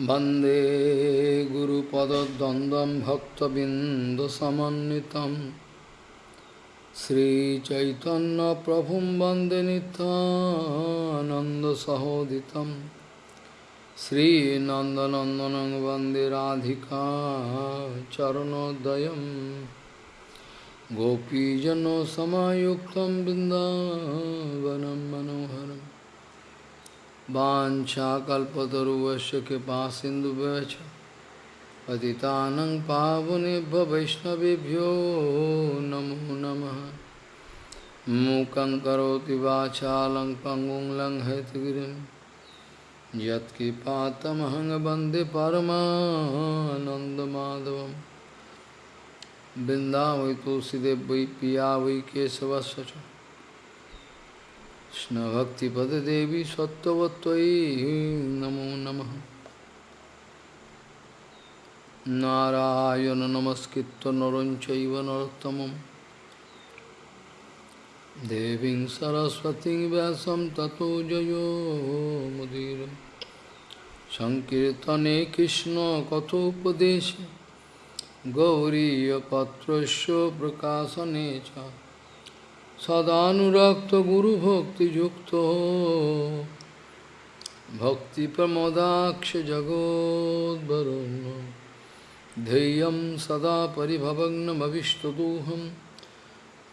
वंदे गुरुपदद्वन्द्वं भक्तबिन्दुसमन्वितं। श्रीचैतन्यप्रभुं वंदे नित्यानन्दसहोदितं। श्रीनन्दनन्दनं वंदे राधिका चरणोदयं। गोपीजनसमायुक्तं बिन्दावनं मनोहरम्। वाञ्छाकल्पतरुवस्य कृपा सिन्धुभ्यश्च। पतितानं पावनेभ्य वैष्णवेभ्यो नमो नमः। मूकं करोति वाचालं पङ्गुं परमानन्दमाधवं वृन्दावै तुलसीदेव वै पिया वै केशवस्य च। कृष्णभक्तिपददेवी सत्त्ववत्त्वयि नमो नमः नारायण नमस्कृत्य नरं चैव नरोत्तमं देवीं सरस्वतीं व्यासं ततो जयो मुदीर सदानुरक्त गुरु भक्ति युक्त भक्ति प्रमोदाक्ष जगोदरुण्य धैर्यं सदा परिभवग्नमविष्टदोहं।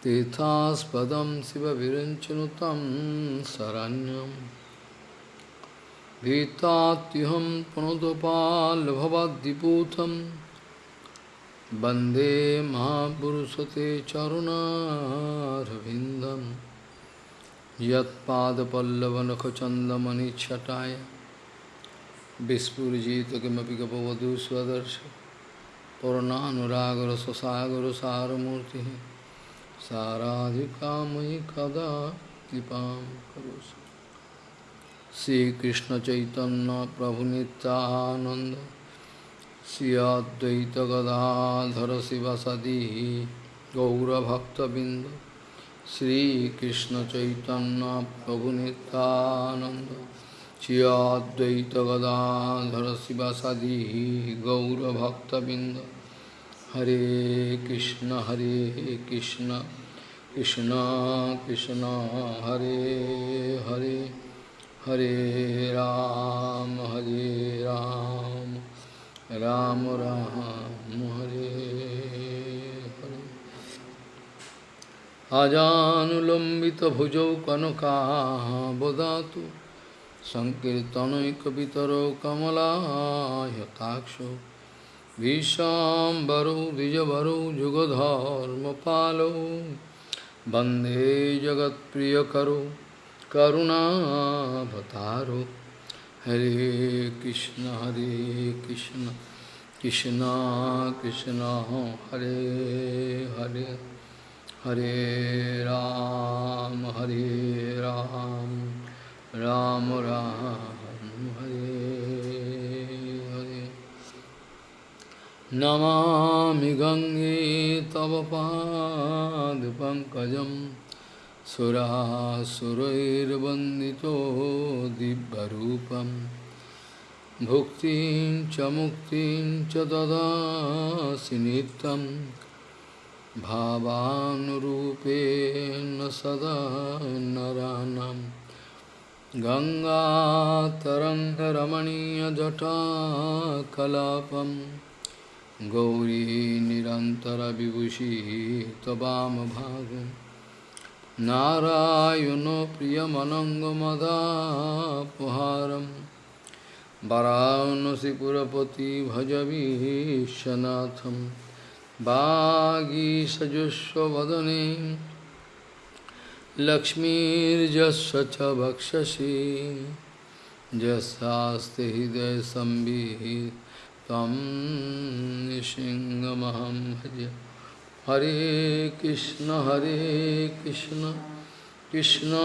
तीर्थास्पदं शिवविरञ्चनु तं शरण्यं। भीतात्युहं पुनदुपाल्भवद्दिपूथम् वंदे महापुरुषते चरुणारविन्दं यत्पादपल्लवनखचन्दमणिच्छटाय विस्फुरिजित किमपि गपवधू स्वदर्श पूर्णानुरागरससागरसारमूर्तिः साराधिकामयि कदा कृपां करोसि श्रीकृष्णचैतन्यप्रभुनित्यानन्द श्री अद्वैत गदाधर शिवसदी गौरभक्तबिंद श्रीकृष्ण चैतन्य प्रभु नित्यानंद श्री अद्वैत गदाधर शिवसदी गौरभक्तबिंद हरे कृष्ण हरे कृष्ण कृष्ण कृष्ण हरे हरे हरे राम हरे राम राम राम हरे हरे अजानुलम्बितभुजौ कनकाबदातु सङ्कीर्तनैकपितरौ कमलायताक्षौ। विशाम्बरौ द्विजवरौ जुगधर्मपालौ। वंदे जगत्प्रियकरौ करुणावतारौ। हरे कृष्ण हरे कृष्ण कृष्ण कृष्ण हरे हरे हरे राम हरे राम राम राम हरे हरे नमामि गंगे तव पादपङ्कजं सुरासुरैर्वन्दितो दिव्यरूपं। भुक्तिं च मुक्तिं च ददासि नित्यं। भावानुरूपेण सदा नरानं गङ्गातरङ्गरमणीयजटाकलापं गौरी निरन्तरविभूषी त्ववामभागम् नारायणो प्रियमनङ्गमदापहारं वरानसिपुरपति भजवीशनाथं वागीसजुष्वदने लक्ष्मीर्जस्व च वक्षसि यस्यास्ति हृदयसंवित् तं निसिंहमहं भजे हरे कृष्ण हरे कृष्ण कृष्ण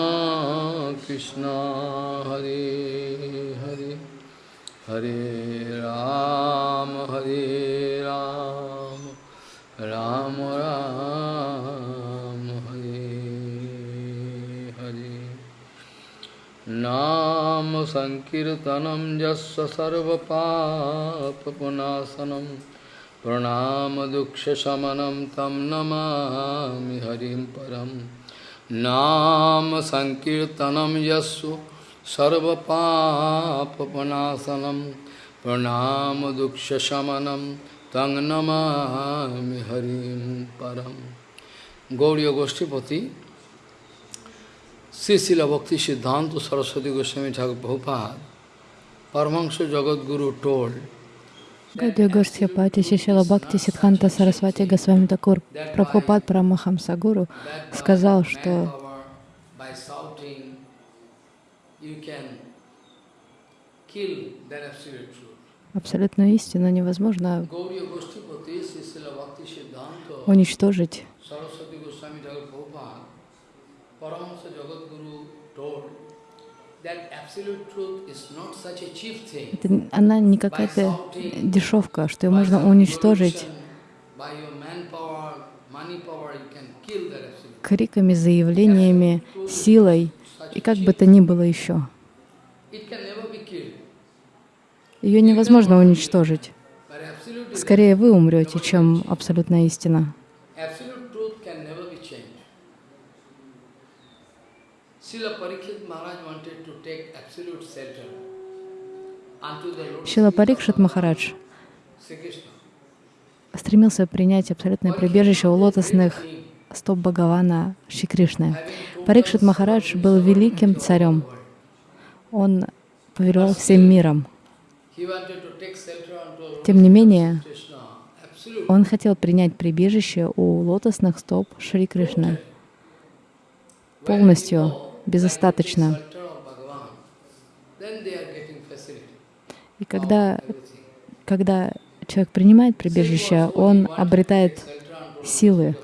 कृष्ण हरे हरे हरे राम हरे राम राम राम हरे हरे नाम Nam Sankirtanam Jasya Sarva Papa प्रणामदुःखशमनं तं नमामि हरिं परं। नाम सङ्कीर्तनं यस्सु सर्वपापपनासनं प्रणामदुःखशमनं तं नमामि हरिं परं। Gauriya Goshtipati, Sisila Bhakti Siddhanta Saraswati Goswami Thakur Prabhupada, Paramahansa Jagadguru told, Гадья Госхипати Шишила Бхакти Сидханта Сарасвати Госвами Такур Прабхупад Парамахамса Гуру сказал, что абсолютную истину невозможно уничтожить. Это, она не какая-то дешевка, что ее можно уничтожить. криками, заявлениями, силой и как бы то ни было еще. Ее невозможно уничтожить. Скорее вы умрете, чем абсолютная истина. absolute truth can Шила Парикшит Махарадж стремился принять абсолютное прибежище у лотосных стоп Бхагавана Шри Кришны. Парикшит Махарадж был великим царем. Он повелевал всем миром. Тем не менее, он хотел принять прибежище у лотосных стоп Шри Кришны полностью, безостаточно. Shelter of Bhagavan. Then they are getting facility. И когда, когда человек принимает прибежище, он обретает силы.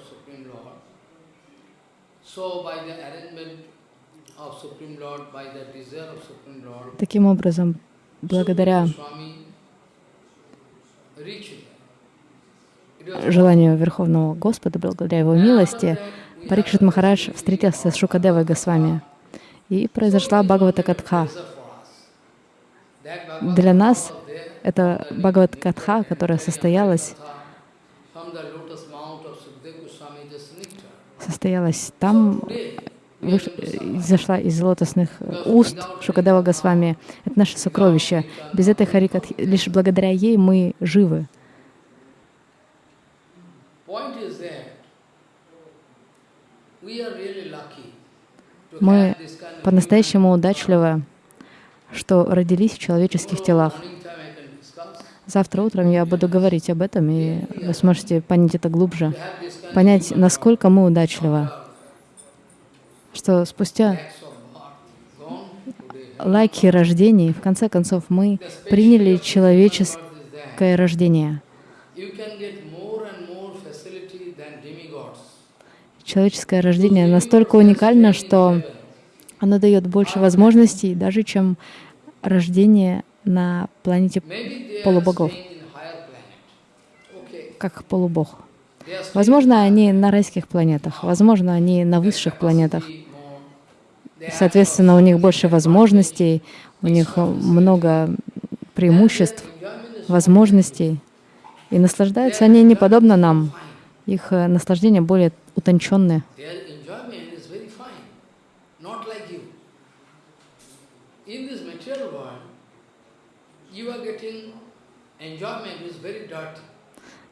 Таким образом, благодаря желанию Верховного Господа, благодаря Его милости, Парикшит Махарадж встретился с Шукадевой Госвами. И произошла Бхагавата Катха. Для нас это Бхагават Катха, которая состоялась, состоялась там, выш- зашла из лотосных уст Шукадева Госвами. Это наше сокровище. Без этой Харикатхи, лишь благодаря ей мы живы. Мы по-настоящему удачливы, что родились в человеческих телах. Завтра утром я буду говорить об этом, и вы сможете понять это глубже, понять, насколько мы удачливы, что спустя лайки рождений, в конце концов, мы приняли человеческое рождение. Человеческое рождение настолько уникально, что оно дает больше возможностей, даже чем рождение на планете полубогов, как полубог. Возможно, они на райских планетах, возможно, они на высших планетах. Соответственно, у них больше возможностей, у них много преимуществ, возможностей. И наслаждаются они не подобно нам. Их э, наслаждения более утонченные.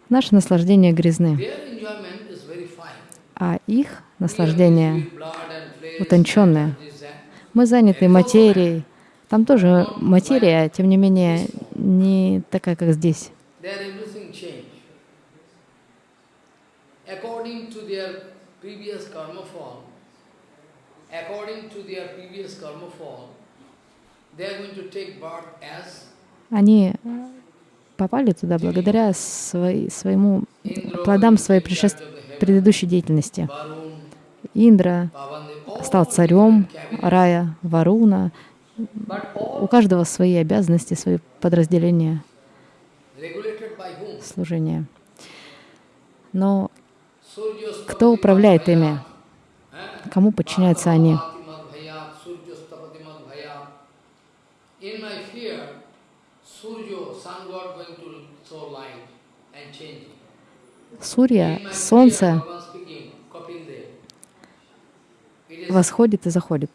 Наши наслаждения грязны, а их наслаждение утонченное. Мы заняты материей. Там тоже материя, тем не менее, не такая, как здесь. There everything changed. According to their previous karma fall, Они попали туда благодаря своей- своему плодам своей предшеств- предыдущей деятельности. Индра стал царем рая, Варуна. У каждого свои обязанности, свои подразделения служения. Но кто управляет ими? Кому подчиняются они? In my fear, Surya, sun god, going to show light and changing. Сурья, солнце, восходит и заходит,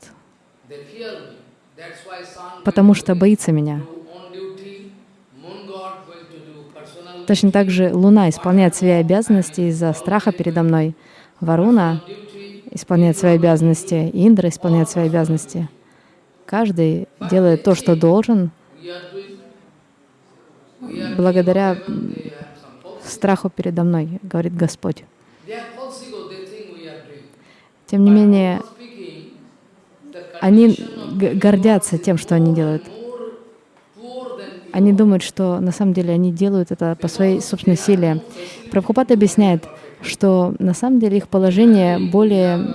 потому что боится меня. Точно так же Луна исполняет свои обязанности из-за страха передо мной. Варуна исполняет свои обязанности, Индра исполняет свои обязанности. Каждый делает то, что должен, благодаря страху передо мной, говорит Господь. Тем не менее, они гордятся тем, что они делают. Они думают, что на самом деле они делают это по своей собственной силе. Прабхупад объясняет, что на самом деле их положение более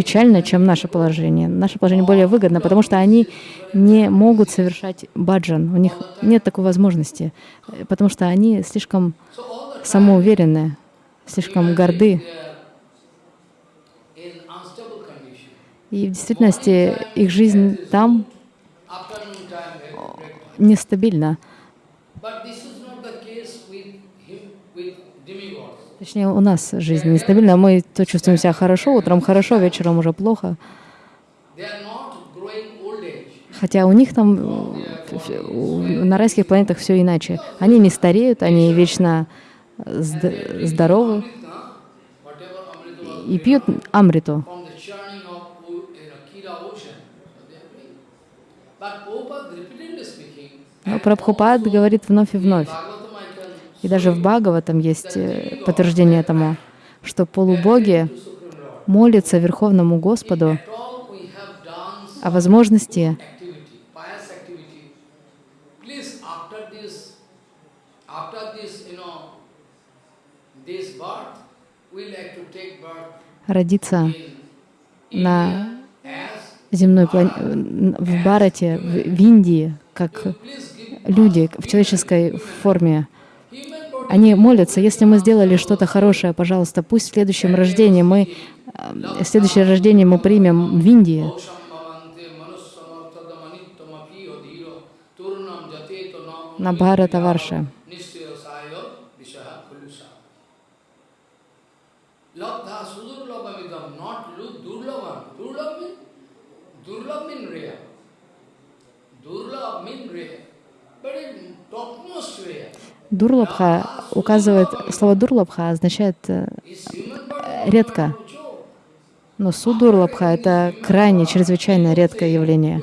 печально, чем наше положение. Наше положение более выгодно, потому что они не могут совершать баджан. У них нет такой возможности, э, потому что они слишком самоуверенные, слишком горды. И в действительности их жизнь там time. нестабильна. But this is not the case with him, with demigods. Точнее, у нас жизнь нестабильна. Мы то чувствуем себя хорошо, утром хорошо, вечером уже плохо. Хотя у них там э, на райских планетах все иначе. Они не стареют, они вечно зд- здоровы и пьют амриту. Но Прабхупад говорит вновь и вновь. И даже в Бхагаватам есть э, подтверждение этому, что полубоги молятся Верховному Господу о возможности родиться на земной плане... в Барате, в, в Индии, как люди в человеческой форме. Они молятся, если мы сделали что-то хорошее, пожалуйста, пусть в следующем рождении мы, э, следующее рождение мы примем в Индии. На Бхарата Варше. Durlabh mean. Дурлабха указывает, слово дурлабха означает э, редко, но судурлабха — это крайне, чрезвычайно редкое явление.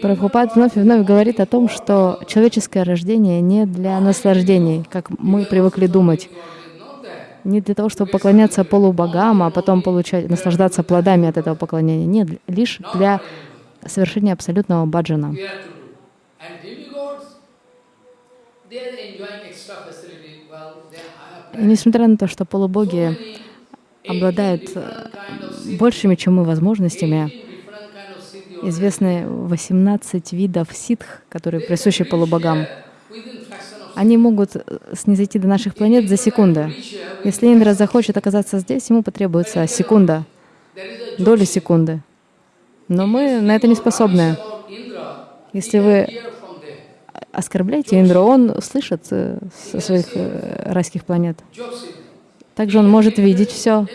Прабхупад вновь и вновь говорит о том, что человеческое рождение не для наслаждений, как мы привыкли думать. Не для того, чтобы поклоняться полубогам, а потом получать, наслаждаться плодами от этого поклонения. Нет, лишь для совершения абсолютного баджана. И несмотря на то, что полубоги обладают большими, чем мы, возможностями, 18 different kind of siddhi already. известны 18 видов ситх, которые присущи полубогам. Они могут э, снизойти до наших планет за секунды. Если Индра захочет оказаться здесь, ему потребуется секунда, доли секунды. Но мы на это не способны. Если вы оскорбляете Индру, он слышит э, со своих э, райских планет. Также он может видеть все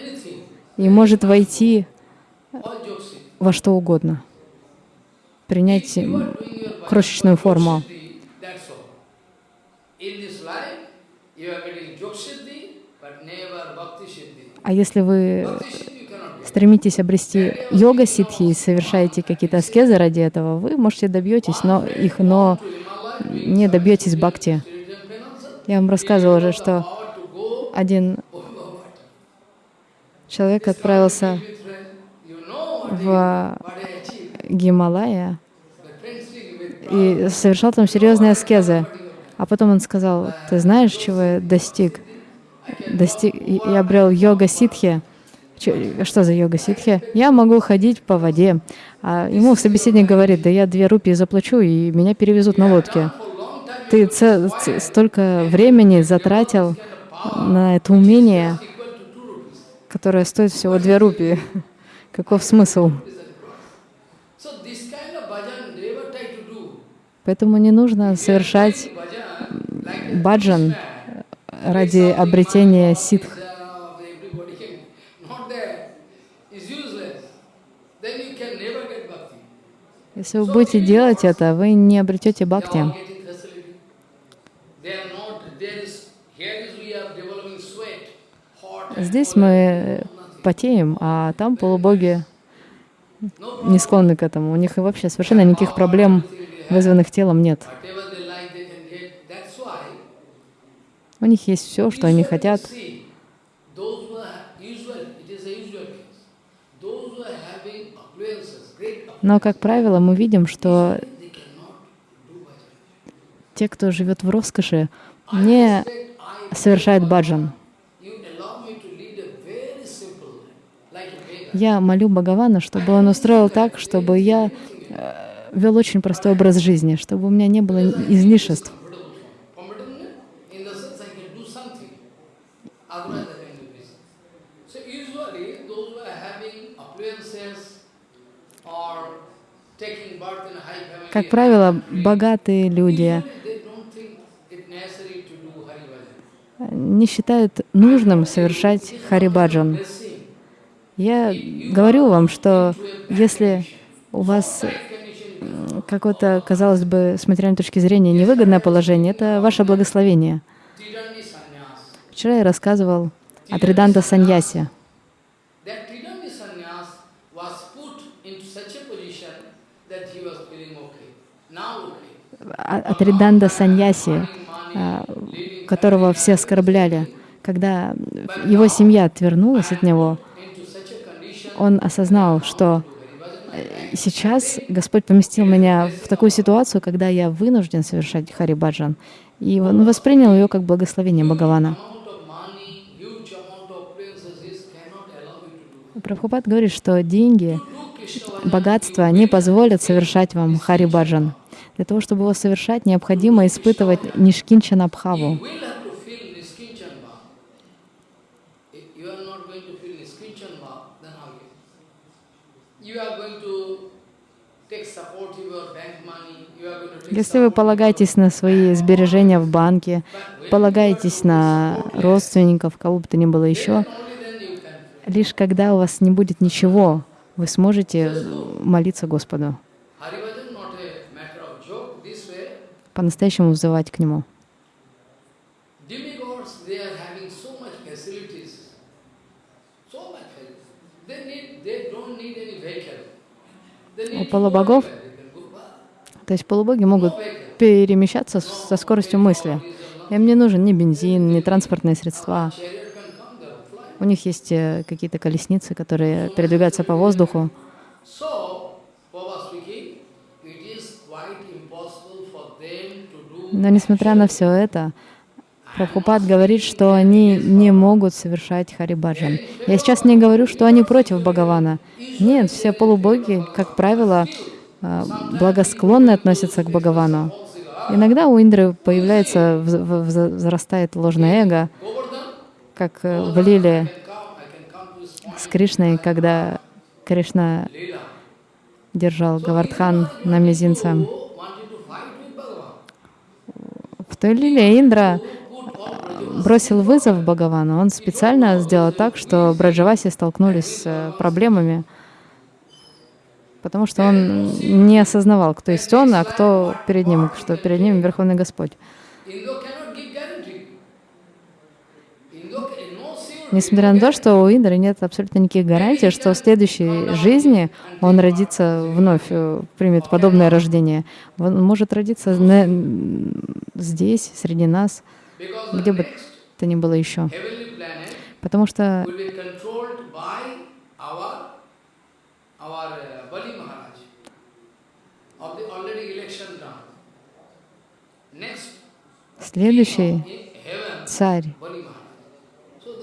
и может войти во что угодно, принять крошечную форму. siddhi, that's all. In this life, you are getting joke siddhi, but never bhakti siddhi. А если вы стремитесь обрести йога ситхи и совершаете какие-то аскезы ради этого, вы можете добьетесь но их, но не добьетесь бхакти. Я вам рассказывала уже, что один человек отправился в. Гималая и совершал там серьезные аскезы. А потом он сказал, ты знаешь, чего я достиг? Достиг и обрел йога ситхи. Че- Что за йога ситхи? Я могу ходить по воде. А ему собеседник говорит, да я две рупии заплачу, и меня перевезут на лодке. ты столько времени затратил на это умение, которое стоит всего две рупии. Каков смысл? So this kind of bhajan they ever try to do. Поэтому не нужно совершать баджан ради обретения ситх. Если вы будете делать это, вы не обретете бхакти. Здесь мы потеем, а там полубоги не склонны к этому. У них вообще совершенно никаких проблем, вызванных телом, нет. У них есть все, что они хотят. Но, как правило, мы видим, что те, кто живет в роскоши, не совершают баджан. Я молю Бхагавана, чтобы он устроил так, чтобы я э, вел очень простой образ жизни, чтобы у меня не было излишеств. Как правило, богатые люди не считают нужным совершать харибаджан. Я говорю вам, что если у вас какое-то, казалось бы, с материальной точки зрения невыгодное положение, это ваше благословение. Вчера я рассказывал о Триданта Саньясе. That Tridandi sannyas was put into such a position that he was feeling okay. Now okay. О, о Триданда Саньясе, Money, а, которого все оскорбляли. Когда его семья отвернулась от него, он осознал, что сейчас Господь поместил меня в такую ситуацию, когда я вынужден совершать Харибаджан. И он воспринял ее как благословение Бхагавана. Прабхупад говорит, что деньги, богатство не позволят совершать вам Харибаджан. Для того, чтобы его совершать, необходимо испытывать Нишкинчана Если вы полагаетесь на свои сбережения в банке, полагаетесь на родственников, кого бы то ни было еще, лишь когда у вас не будет ничего, вы сможете молиться Господу, по-настоящему взывать к Нему. demigods they are having so much facilities, so much facilities. They need, they don't need any vehicle. They У need to полубогов, go back. то есть полубоги могут перемещаться со скоростью мысли. Им не нужен ни бензин, ни транспортные средства. У них есть э, какие-то колесницы, которые передвигаются по воздуху. Но несмотря на все это, Прабхупад говорит, что они не могут совершать Харибаджан. Я сейчас не говорю, что они против Бхагавана. Нет, все полубоги, как правило, э, благосклонны относятся к Бхагавану. Иногда у Индры появляется, вз- вз- возрастает ложное эго, как э, в Лиле с Кришной, когда Кришна держал Гавардхан на мизинце. В той Лиле Индра. Бросил вызов Бхагавану. Он специально сделал так, что Браджаваси столкнулись с э, проблемами, потому что он не осознавал, кто есть он, а кто перед ним, что перед ним Верховный Господь. Несмотря на то, что у Индры нет абсолютно никаких гарантий, что в следующей жизни он родится вновь, э, примет подобное рождение. Он может родиться здесь, среди нас, где бы то ни было еще. Потому что uh, следующий царь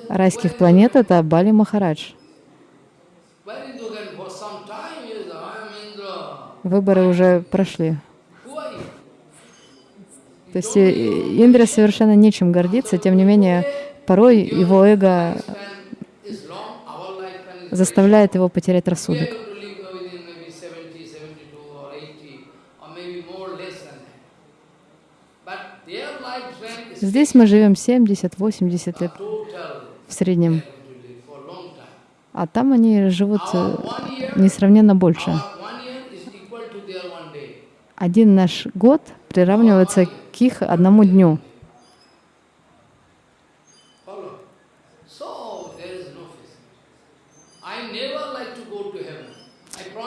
райских планет — это Бали Махарадж. Выборы уже прошли. То есть э, Индре совершенно нечем гордиться, тем не менее, порой его эго заставляет его потерять рассудок. going to live within maybe 70, 72 or 80 or maybe more less than that. But their lifespan is Здесь мы живем 70-80 лет в среднем, а там они живут э, несравненно больше. Один наш год приравнивается к их одному дню.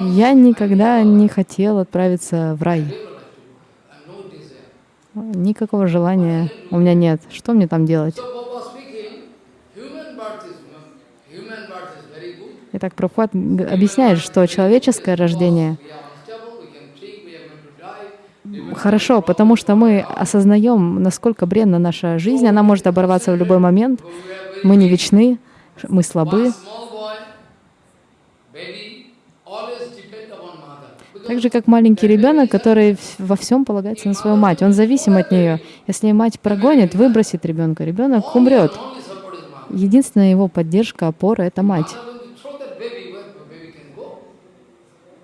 Я никогда не хотел отправиться в рай. Никакого желания у меня нет. Что мне там делать? Итак, Прабхупад объясняет, что человеческое рождение We are unstable, we can think, we are going to die. Хорошо, потому что мы осознаем, насколько бренна наша жизнь, она может оборваться в любой момент. Мы не вечны, мы слабы. Так же, как маленький ребенок, который во всем полагается на свою мать. Он зависим от нее. Если мать прогонит, выбросит ребенка, ребенок умрет. Единственная его поддержка, опора — это мать. Mother going to throw that baby, where the baby can go?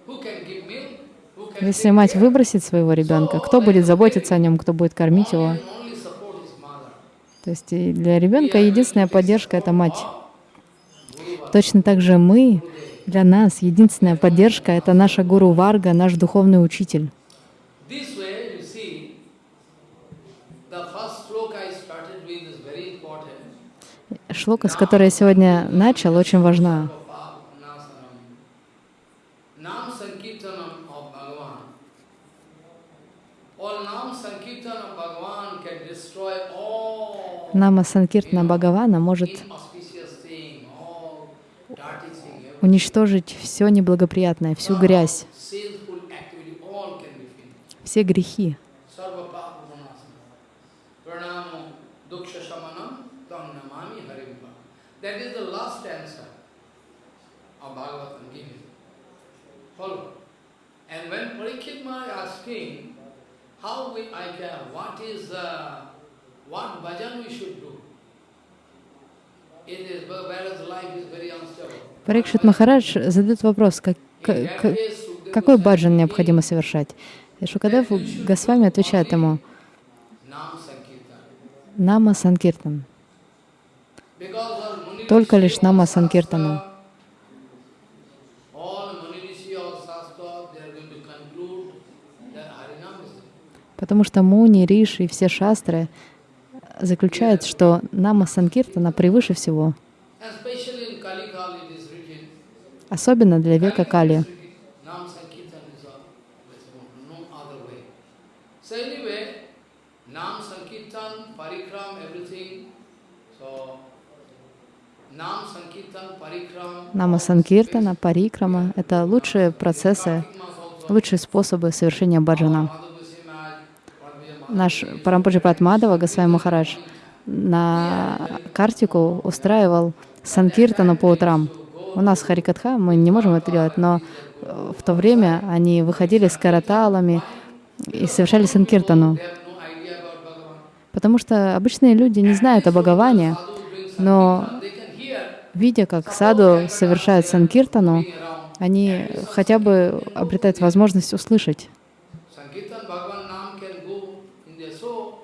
Who can give milk? Who can Если мать выбросит своего ребенка, кто будет заботиться о нем, кто будет кормить его? То есть для ребенка единственная поддержка — это мать. Точно так же мы, для нас единственная поддержка — это наша гуру Варга, наш духовный учитель. Шлока, с которой я сегодня начал, очень важна. Nam Sankirtanam of Bhagavan. All Nam Sankirtan of Bhagavan can destroy all Нама Санкиртна Бхагавана может уничтожить все неблагоприятное, всю грязь, все грехи. The. And when Parikshit Maharaj asking, how we, I can, what is, uh, Парикшит Махарадж задает вопрос, как, как- какой баджан необходимо совершать. И Шукадев Госвами отвечает ему. Нама Санкиртан. Только лишь Нама the Потому что Муни, Риши и все шастры заключают, что Нама Санкиртана превыше всего, особенно для века Кали. Нама Санкиртана, Парикрама — это лучшие процессы, лучшие способы совершения баджана. Наш Парампуджи Патмадова, Госвами Махарадж, на Картику устраивал санкиртану по утрам. У нас Харикатха, мы не можем это делать, но э, в то время они выходили с караталами и совершали санкиртану. Потому что обычные люди не знают о Бхагаване, но видя, как саду совершают санкиртану, они хотя бы обретают возможность услышать. Sankirtan Bhagavan Nam can go in there. So,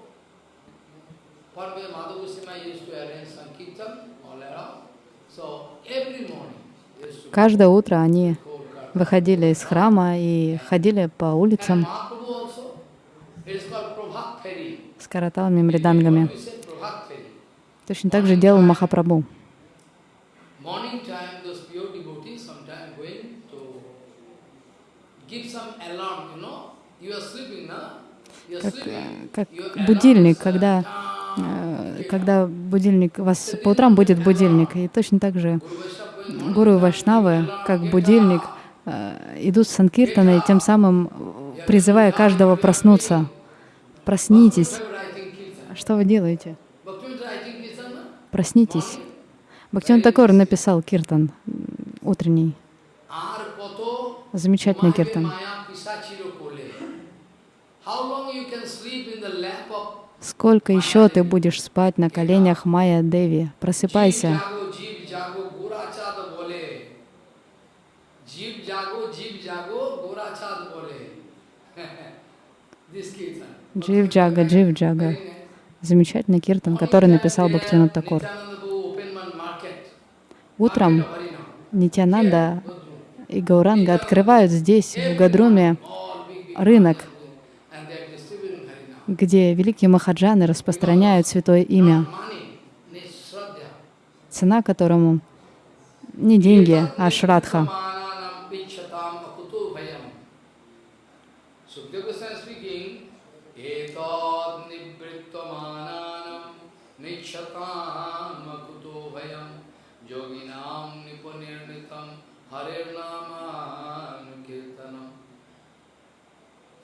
Parvati Madhu Goswami used to arrange Sankirtan all around. So, every morning, they used to Каждое утро они выходили из храма и ходили по улицам с караталами, мридангами. Точно так же делал Махапрабху. Как, э, как будильник, uh, когда, э, когда будильник, вас по утрам будет будильник, и точно так же гуру и вайшнавы, как будильник, э, идут с санкиртаной, тем самым призывая каждого проснуться. Проснитесь. Что вы делаете? Проснитесь. Бхактиван Такор написал киртан утренний. Замечательный киртан. Сколько еще ты будешь спать на коленях Майя Деви? Просыпайся. Джив Джага, Джив Джага. Замечательный киртан, который написал Бхактивинод Такур. Утром. Нитянанда и Гауранга открывают здесь, в Гадруме, рынок, где великие махаджаны распространяют святое имя, цена которому не деньги, а шрадха.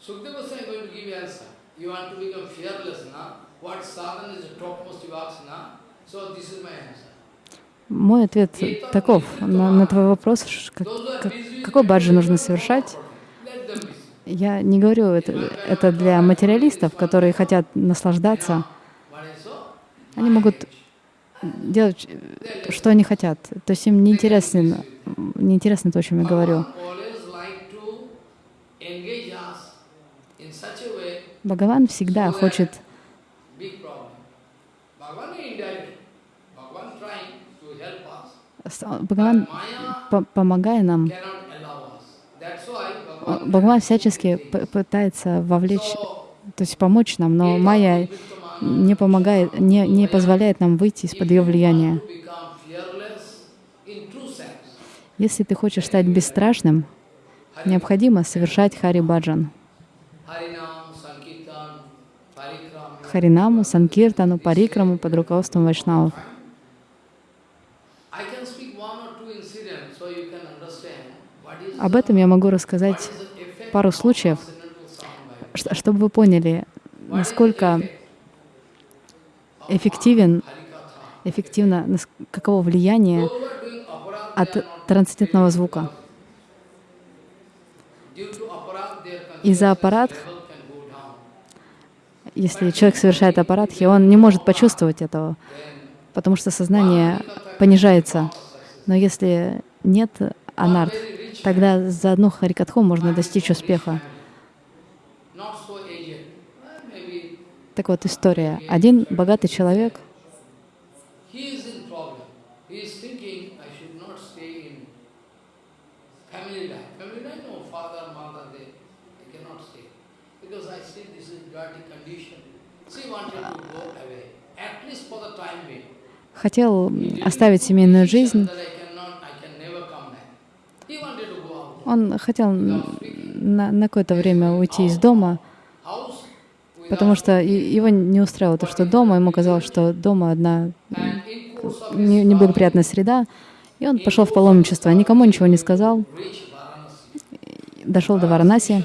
Sukadeva Goswami is going to give you answer. You want to become fearless now? What sadhana is the topmost you ask now? So this is my answer. Мой ответ таков на, на твой вопрос, как- как- какой баджи нужно совершать. Я не говорю это, это для материалистов, которые хотят наслаждаться. Они могут делать, что они хотят. То есть им не интересно, не интересно то, о чем я говорю. Bhagavan always like to engage us in such a way, Бхагаван всегда хочет Бхагаван, помогая нам, Бхагаван всячески пытается вовлечь, то есть помочь нам, но Майя не помогает, не, не позволяет нам выйти из-под ее влияния. Если ты хочешь стать бесстрашным, необходимо совершать Хари Баджан. Харинаму, Санкиртану, Парикраму под руководством Вайшнавов. Об этом я могу рассказать, пару случаев. чтобы вы поняли, насколько эффективен, эффективно, каково влияние от трансцендентного звука. Из-за аппарат, если человек совершает аппаратхи, он не может почувствовать этого, потому что сознание понижается. Но если нет анарт, тогда за одну харикатху можно достичь успеха. Так вот, история. Один богатый человек, He is in problem. He is thinking, I should not stay in family life. Family life, no, father, mother, they, they cannot stay. Because I see this is dirty condition. She wanted to go away, at least for the time being. Хотел оставить семейную жизнь, он хотел на, на какое-то время уйти из дома, потому что его не устраивало то, что дома, ему казалось, что дома одна неблагоприятная среда, и он пошел в паломничество, никому ничего не сказал, дошел до Варанаси,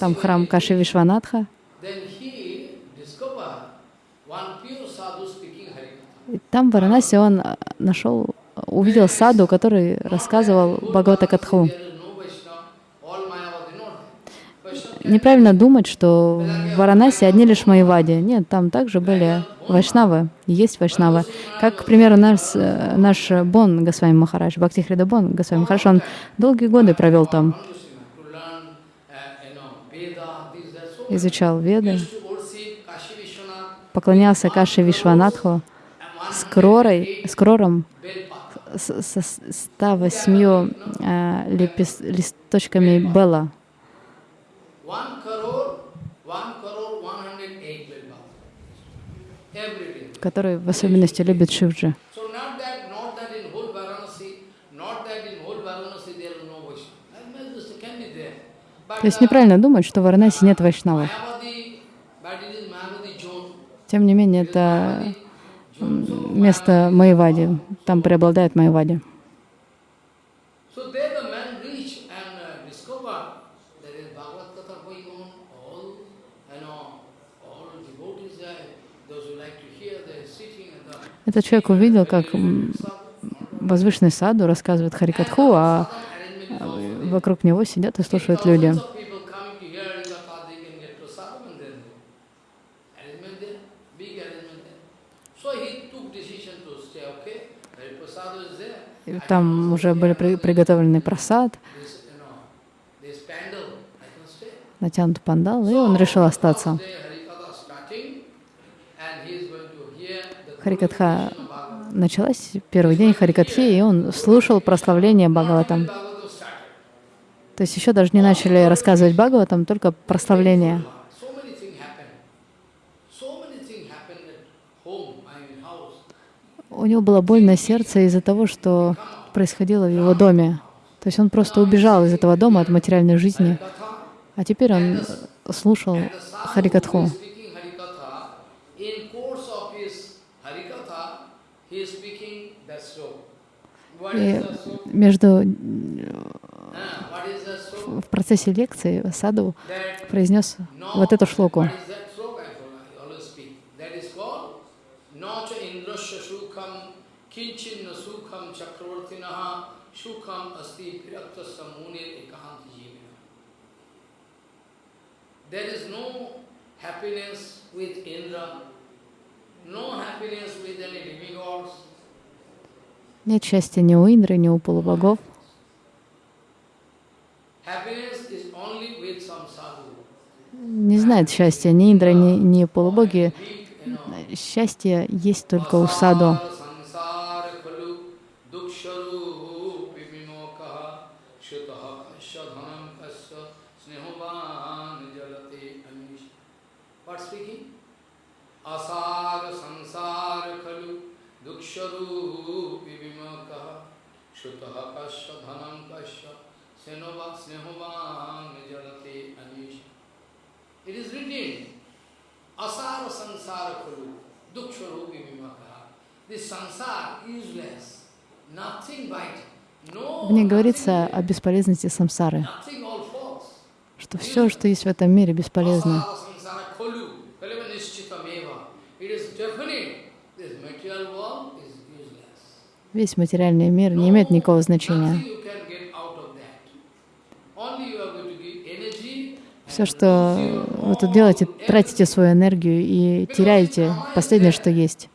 там храм Каши Вишванатха, и там Варанаси он а, нашел, увидел саду, который рассказывал Бхагавата Катху. Неправильно думать, что в Варанаси одни лишь Майявади. Нет, там также были вайшнавы, есть вайшнавы. Как, к примеру, наш, э, наш Бон Госвами Махарадж, Бхактихрида Бон Госвами Махарадж, он долгие годы провел там, изучал Веды, поклонялся Каше Вишванатху с кророй, с крором, с- со 108 э, лепес- листочками Белла. Который в особенности любит Шивджи. То есть неправильно думать, что в Варанаси нет вайшнавов. Тем не менее, это место Майвади. Там преобладает Майвади. Uh, Этот человек увидел, как возвышенный саду рассказывает Харикатху, а а вокруг него сидят и слушают люди. Thousands of people coming to hear he took decision to stay, okay? Hariprasad is there. Там уже были при- приготовлены просад, натянут пандал, и он решил остаться. Харикатха началась, первый день Харикатхи, и он слушал прославление Бхагаватам. То есть еще даже не начали рассказывать Бхагаватам, только прославление. So many things happen. So many things happen at home, I mean house. У него было больное сердце из-за того, что происходило в его доме. То есть он просто убежал из этого дома от материальной жизни, а теперь он слушал Харикатху. И между в процессе лекции Саду произнес вот эту шлоку. What is that sloka? I told- I always speak. That is called Nacha Indrasya Sukham Kinchinna Sukham Chakravartinaha Sukham Asti Piraktasya Munir Ekahanti Jivina. There is no happiness with Indra, no happiness with any demigods. Нет счастья ни у Индры, ни у полубогов. Не знает счастья ни Индра, ни, ни полубоги. Счастье есть только у Саду. Vishwarupi Vimakaha Shutaha Kasya Dhanam Kasya Senova Snehovang Jalate Anisha. It is written, Asara Sansara Kuru, Dukshwarupi Vimakaha. This sansara useless, nothing vital. Мне говорится о бесполезности самсары, что все, что есть в этом мире, бесполезно. Весь материальный мир не имеет никакого значения. Все, что вы тут делаете, тратите свою энергию и теряете последнее, что есть.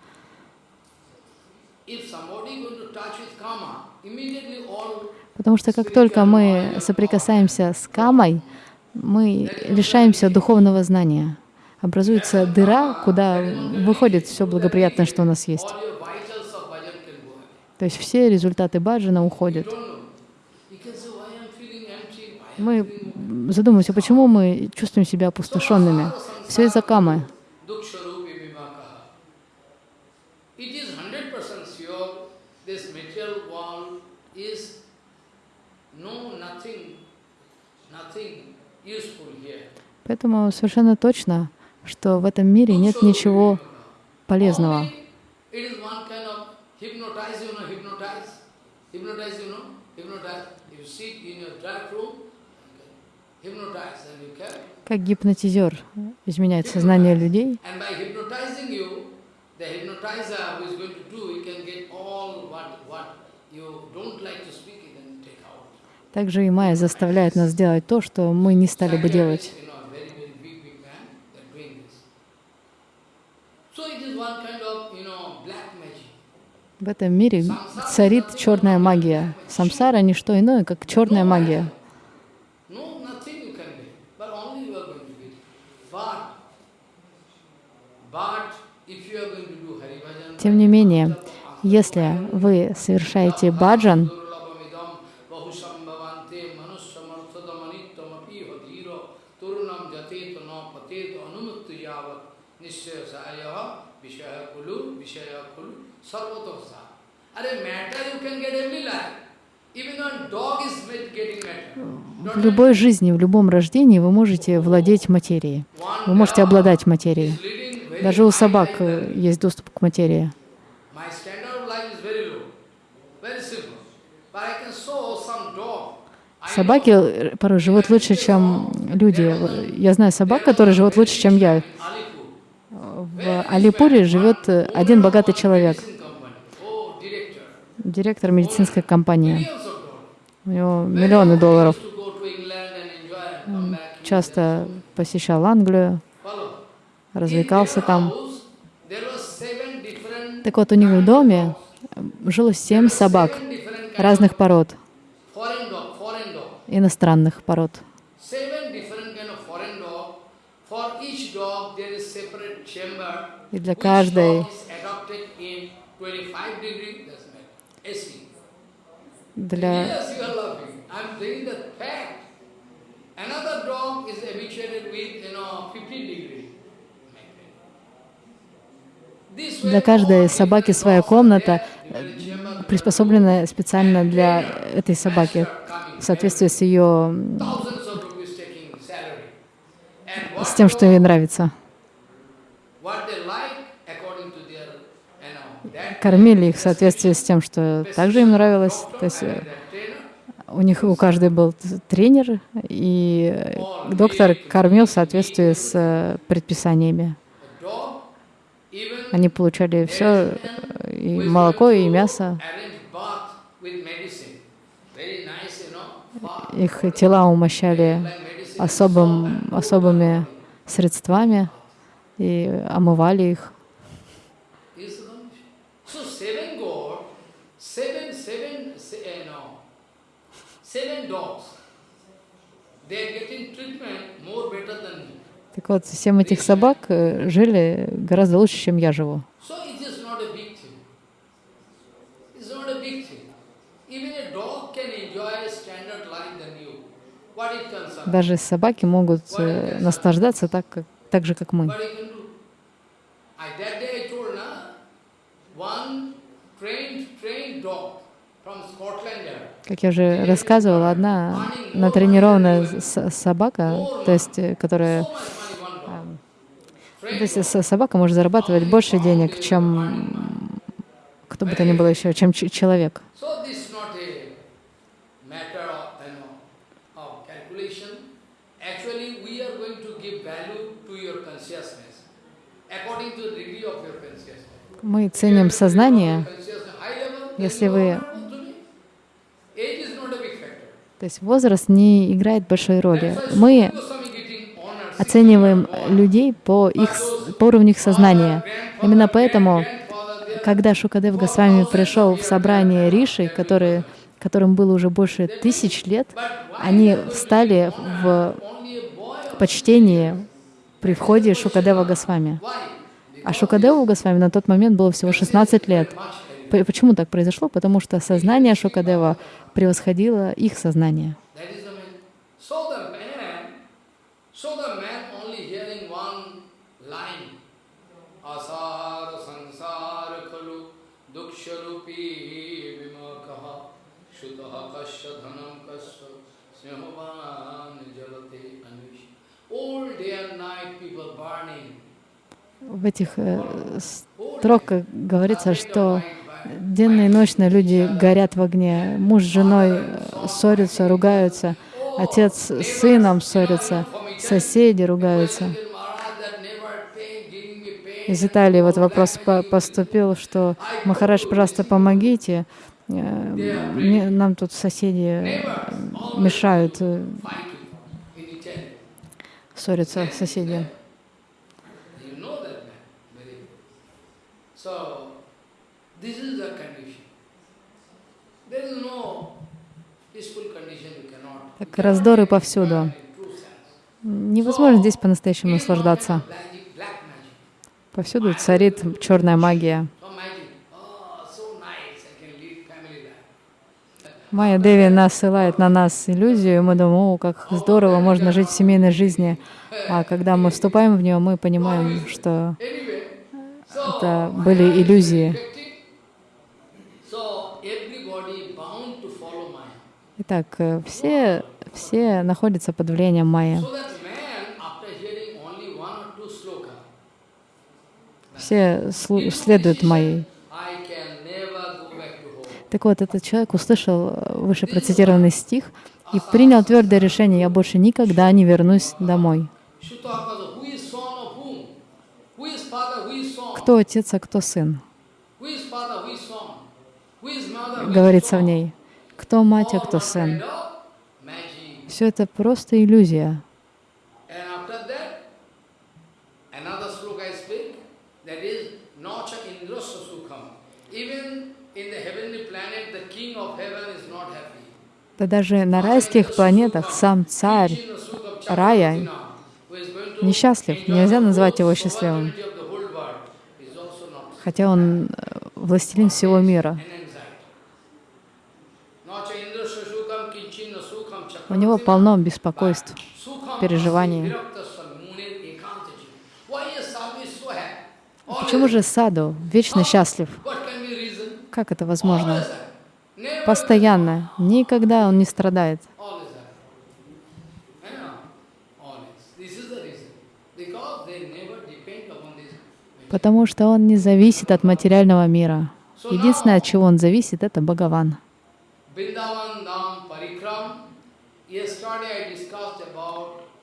Потому что как только мы соприкасаемся с камой, мы лишаемся духовного знания. Образуется дыра, куда выходит все благоприятное, что у нас есть. То есть все результаты баджана уходят. Мы задумываемся, почему мы чувствуем себя опустошенными. Все из-за камы. Поэтому совершенно точно, что в этом мире нет ничего полезного. Only It is one kind of hypnotize, you know, hypnotize. Hypnotize, you know, hypnotize. You sit in your dark room, hypnotize, and you can. Как гипнотизер изменяет сознание людей, And by hypnotizing you, the hypnotizer who is going to do, he can get all what, what you don't like to speak, he can take out. также и Майя заставляет нас делать то, что мы не стали бы делать. В этом мире царит черная магия. Самсара — не что иное, как черная магия. Even one dog is made- getting matter. в любой жизни, в любом рождении вы можете владеть материей. Вы можете обладать материей. Даже у собак э, есть доступ к материи. Собаки э, порой живут лучше, чем люди. Я знаю собак, которые живут лучше, чем я. В Алипуре живет э, один богатый человек. Oh, директор медицинской компании. У него миллионы долларов. Back. Часто посещал Англию. Развлекался там. Так вот, у них в доме жило семь собак разных пород, иностранных пород. И для каждой dog is adopted in 25 degree, that's right, AC. для. Another dog is habituated with, you know, 15 degree. Для каждой собаки своя комната, приспособленная специально для этой собаки в соответствии с ее с тем, что ей нравится. Кормили их в соответствии с тем, что также им нравилось. То есть э, у них у каждой был тренер, и доктор кормил в соответствии с э, предписаниями. Они получали все, и молоко, и мясо. Их тела умощали особым, особыми средствами и омывали их. Seven uh, dogs. They are getting treatment more better than. Так вот, семь этих собак э, жили гораздо лучше, чем я живу. Даже собаки могут э, наслаждаться так, как, так же, как мы. Как я уже рассказывала, одна натренированная собака, то есть, э, которая то есть собака может зарабатывать больше денег, чем кто бы то ни было еще, чем человек. Мы ценим сознание, Если вы- то есть возраст не играет большой роли. Мы Sri Goswami getting honored, оцениваем 60 years людей по их по уровню их сознания. Именно поэтому, когда Шукадев Госвами пришел в собрание Риши, которые, которым было уже больше тысяч лет, они встали в почтении при входе Шукадева Госвами. А Шукадеву Госвами на тот момент было всего 16 лет. Почему так произошло? Потому что сознание Шукадева превосходило их сознание. That is the main. So the man, so the man only hearing one line, asara sansara khalu duksharupi vimakaha shutaha kasya dhanam kasya snehovan jalate anvish. All day and night people burning. В этих э, строках говорится, что денно и ночно люди горят в огне. Муж с женой э, ссорятся, ругаются. Отец с сыном ссорятся. Соседи ругаются. Из Италии вот вопрос по- поступил, что Махарадж, пожалуйста, помогите. Э, мне- Нам тут соседи мешают ссориться соседи. You know that man very well. So, this is the condition. There is no peaceful condition you cannot. Так раздоры повсюду. Невозможно здесь по-настоящему наслаждаться. Повсюду царит черная магия. Oh. Майя Деви насылает на нас иллюзию, и мы думаем, о, как здорово, можно жить в семейной жизни. А когда мы вступаем в нее, мы понимаем, что это были иллюзии. Итак, э, все, все находятся под влиянием Майя. Все следуют home. Так вот, этот человек услышал э, выше процитированный стих и принял твердое решение, я больше никогда не вернусь домой. Shutakasa, who is son of whom? Who is father, who is son? Кто отец, а кто сын? Говорится в ней. Кто мать, а кто сын? Все это просто иллюзия. Да даже на райских планетах сам царь рая несчастлив. Нельзя назвать его счастливым, sovereignty of the whole world, is also not хотя он э, властелин всего мира. У него полно беспокойств, переживаний. Почему же саду вечно счастлив? Как это возможно? Постоянно, никогда он не страдает. Always happy. I know. Always. This is the reason. Because they never depend upon this. Потому что он не зависит от материального мира. Единственное, от чего он зависит, это Бхагаван.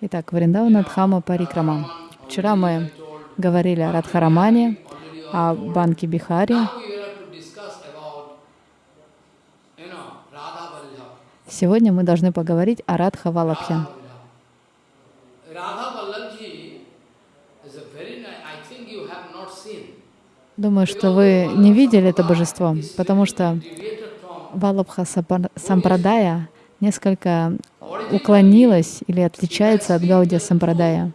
Итак, Вриндавана Дхама Парикрама. Вчера мы говорили о Радхарамане, о Банке Бихари. Сегодня мы должны поговорить о Радха Валабхе. Radha Vallabh. Radha Vallabhji is a very nice. I think you have not seen. Думаю, что вы не видели это божество, потому что Валабха Сампрадая несколько уклонилась или отличается от Гаудия Сампрадая.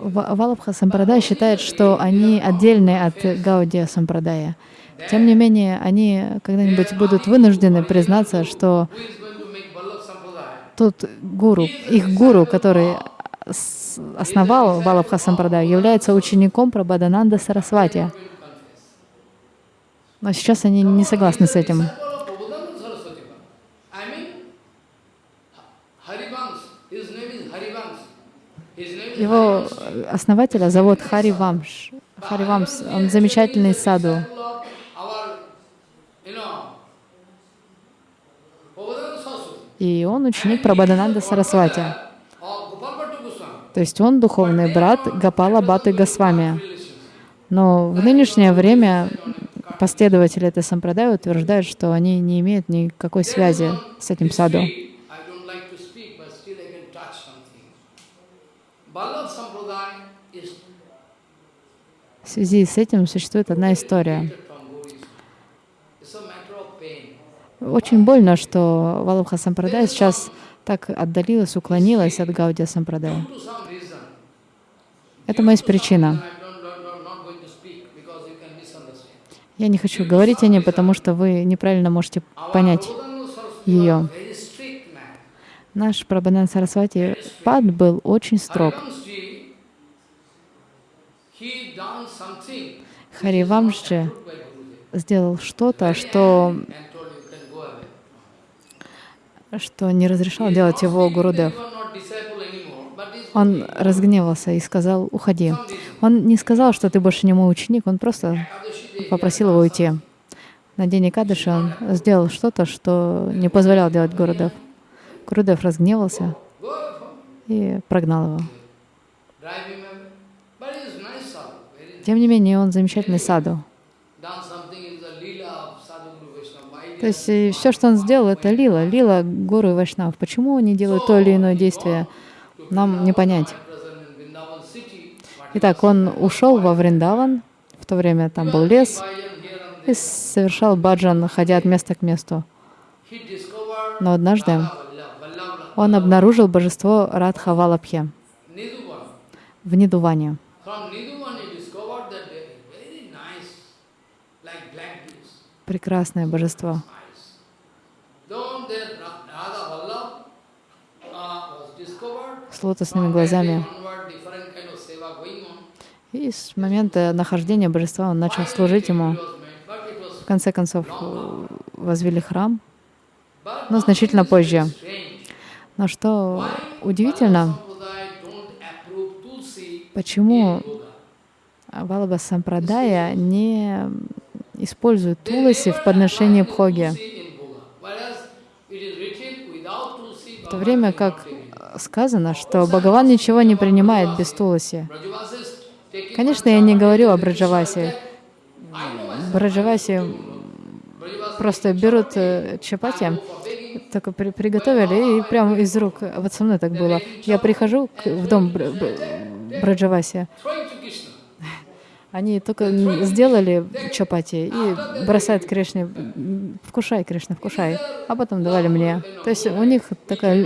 Валабха Сампрадая считает, что они отдельны от Гаудия Сампрадая. Тем не менее, они когда-нибудь будут вынуждены признаться, что Who is going to make Vallabh Sampradaya? Тот гуру, их гуру, который основал Валабха Сампрадая, является учеником Прабхадананда Сарасвати. Но сейчас они не согласны с этим. Его основателя зовут Хари Вамш. Хари Вамс, он замечательный саду. Disciple of our, you know, Prabhupada Saraswati. И он ученик Прабхадананда Сарасвати. То есть он духовный брат Гапала Баты Госвами. Но в нынешнее время последователи этой сампрадая утверждают, что они не имеют никакой связи с этим саду. В связи с этим существует одна история. Очень больно, что Валабха Сампрадая сейчас так отдалилась, уклонилась от Гаудия Сампрадая. Этому есть причина. Я не хочу говорить о ней, потому что вы неправильно можете понять ее. Наш Прабхадан Сарасвати Пад был очень строг. By Gurudev сделал что-то, что, and told you can go away. Что не разрешал делать его Гурудев. Он разгневался и сказал, уходи. Он не сказал, что ты больше не мой ученик, он просто попросил его уйти. На день Экадыши он сделал что-то, что не позволял делать Гурудев. Гурудев разгневался и прогнал его. Тем не менее, он замечательный саду. Done something in the lila of sadhu guru Vaishnava. Why То есть все, что он сделал, это лила, лила гуру и вайшнав. Почему они делают то или иное действие, нам не понять. Итак, он ушел во Вриндаван, в то время там был лес, и совершал баджан, ходя от места к месту. Но однажды он обнаружил божество Радха Валабхе Nidhuvan. в Нидуване. From Nidhuvan he discovered that they are very nice, like black bees, Прекрасное божество. eyes. Though their Ra- Radha Vallabh uh, was discovered, С лотосными глазами. И с момента нахождения божества он начал служить ему. В конце концов э, возвели храм. Но значительно позже. Но что удивительно, почему? Валаба Сампрадая не использует туласи в подношении бхоги, в то время как. Сказано, что Бхагаван ничего не принимает без туласи. Конечно, я не говорю о Браджавасе. Браджавасе просто берут э, чапати, только при- приготовили, и прямо из рук, вот со мной так было. Я прихожу к- в дом Бр- Бр- Браджавасе, throwing to Krishna. Они только сделали чапати и бросают Кришне, «М, вкушай, Кришна, вкушай, а потом давали мне. То есть у них такая лю-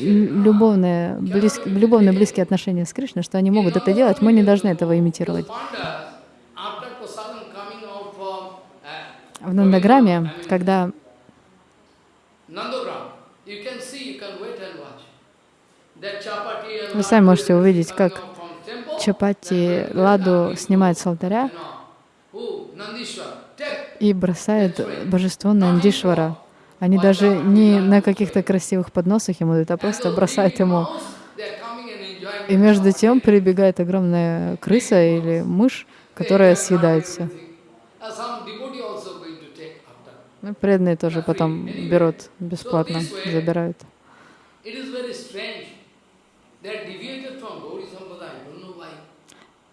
лю- любовная, близ- любовные близкие отношения с Кришной, что они могут это делать, мы не должны этого имитировать. В Нандаграме, когда Вы сами можете увидеть, как чапати, ладу снимают с алтаря и бросают божество Нандишвара. Они даже не на каких-то красивых подносах ему дают, а просто бросают ему. И между тем прибегает огромная крыса или мышь, которая съедает все. Ну, преданные тоже потом берут бесплатно, забирают.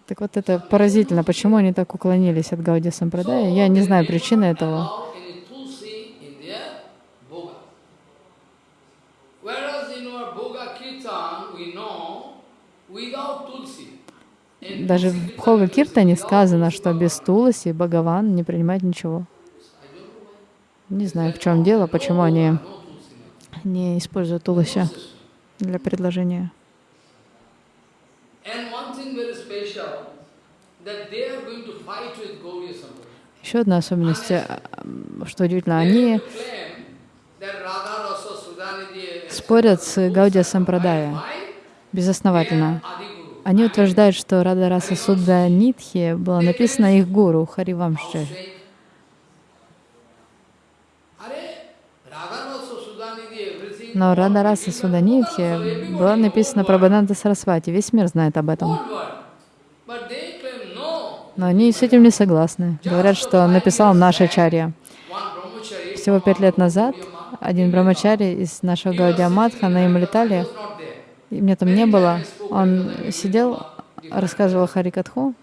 Так вот это поразительно, почему они так уклонились от Гауди Сампрадая. Я не знаю причины этого. Даже в Бхога Киртане сказано, что без Туласи Бхагаван не принимает ничего. Не знаю, в чем дело, почему они не используют Туласи для предложения. Еще одна особенность, что удивительно, они спорят с Гаудия Сампрадая безосновательно. Они утверждают, что Рада Раса Судда Нитхи было написано их гуру Харивамши. Но Рада Раса Судда Нитхи было написано про Баданта Сарасвати. Весь мир знает об этом. Но они с этим не согласны. Говорят, что написал наш Ачарья. Всего пять лет назад один брамачари из нашего Гаудия Матха на not there. и меня там не было, он сидел, рассказывал Харикатху.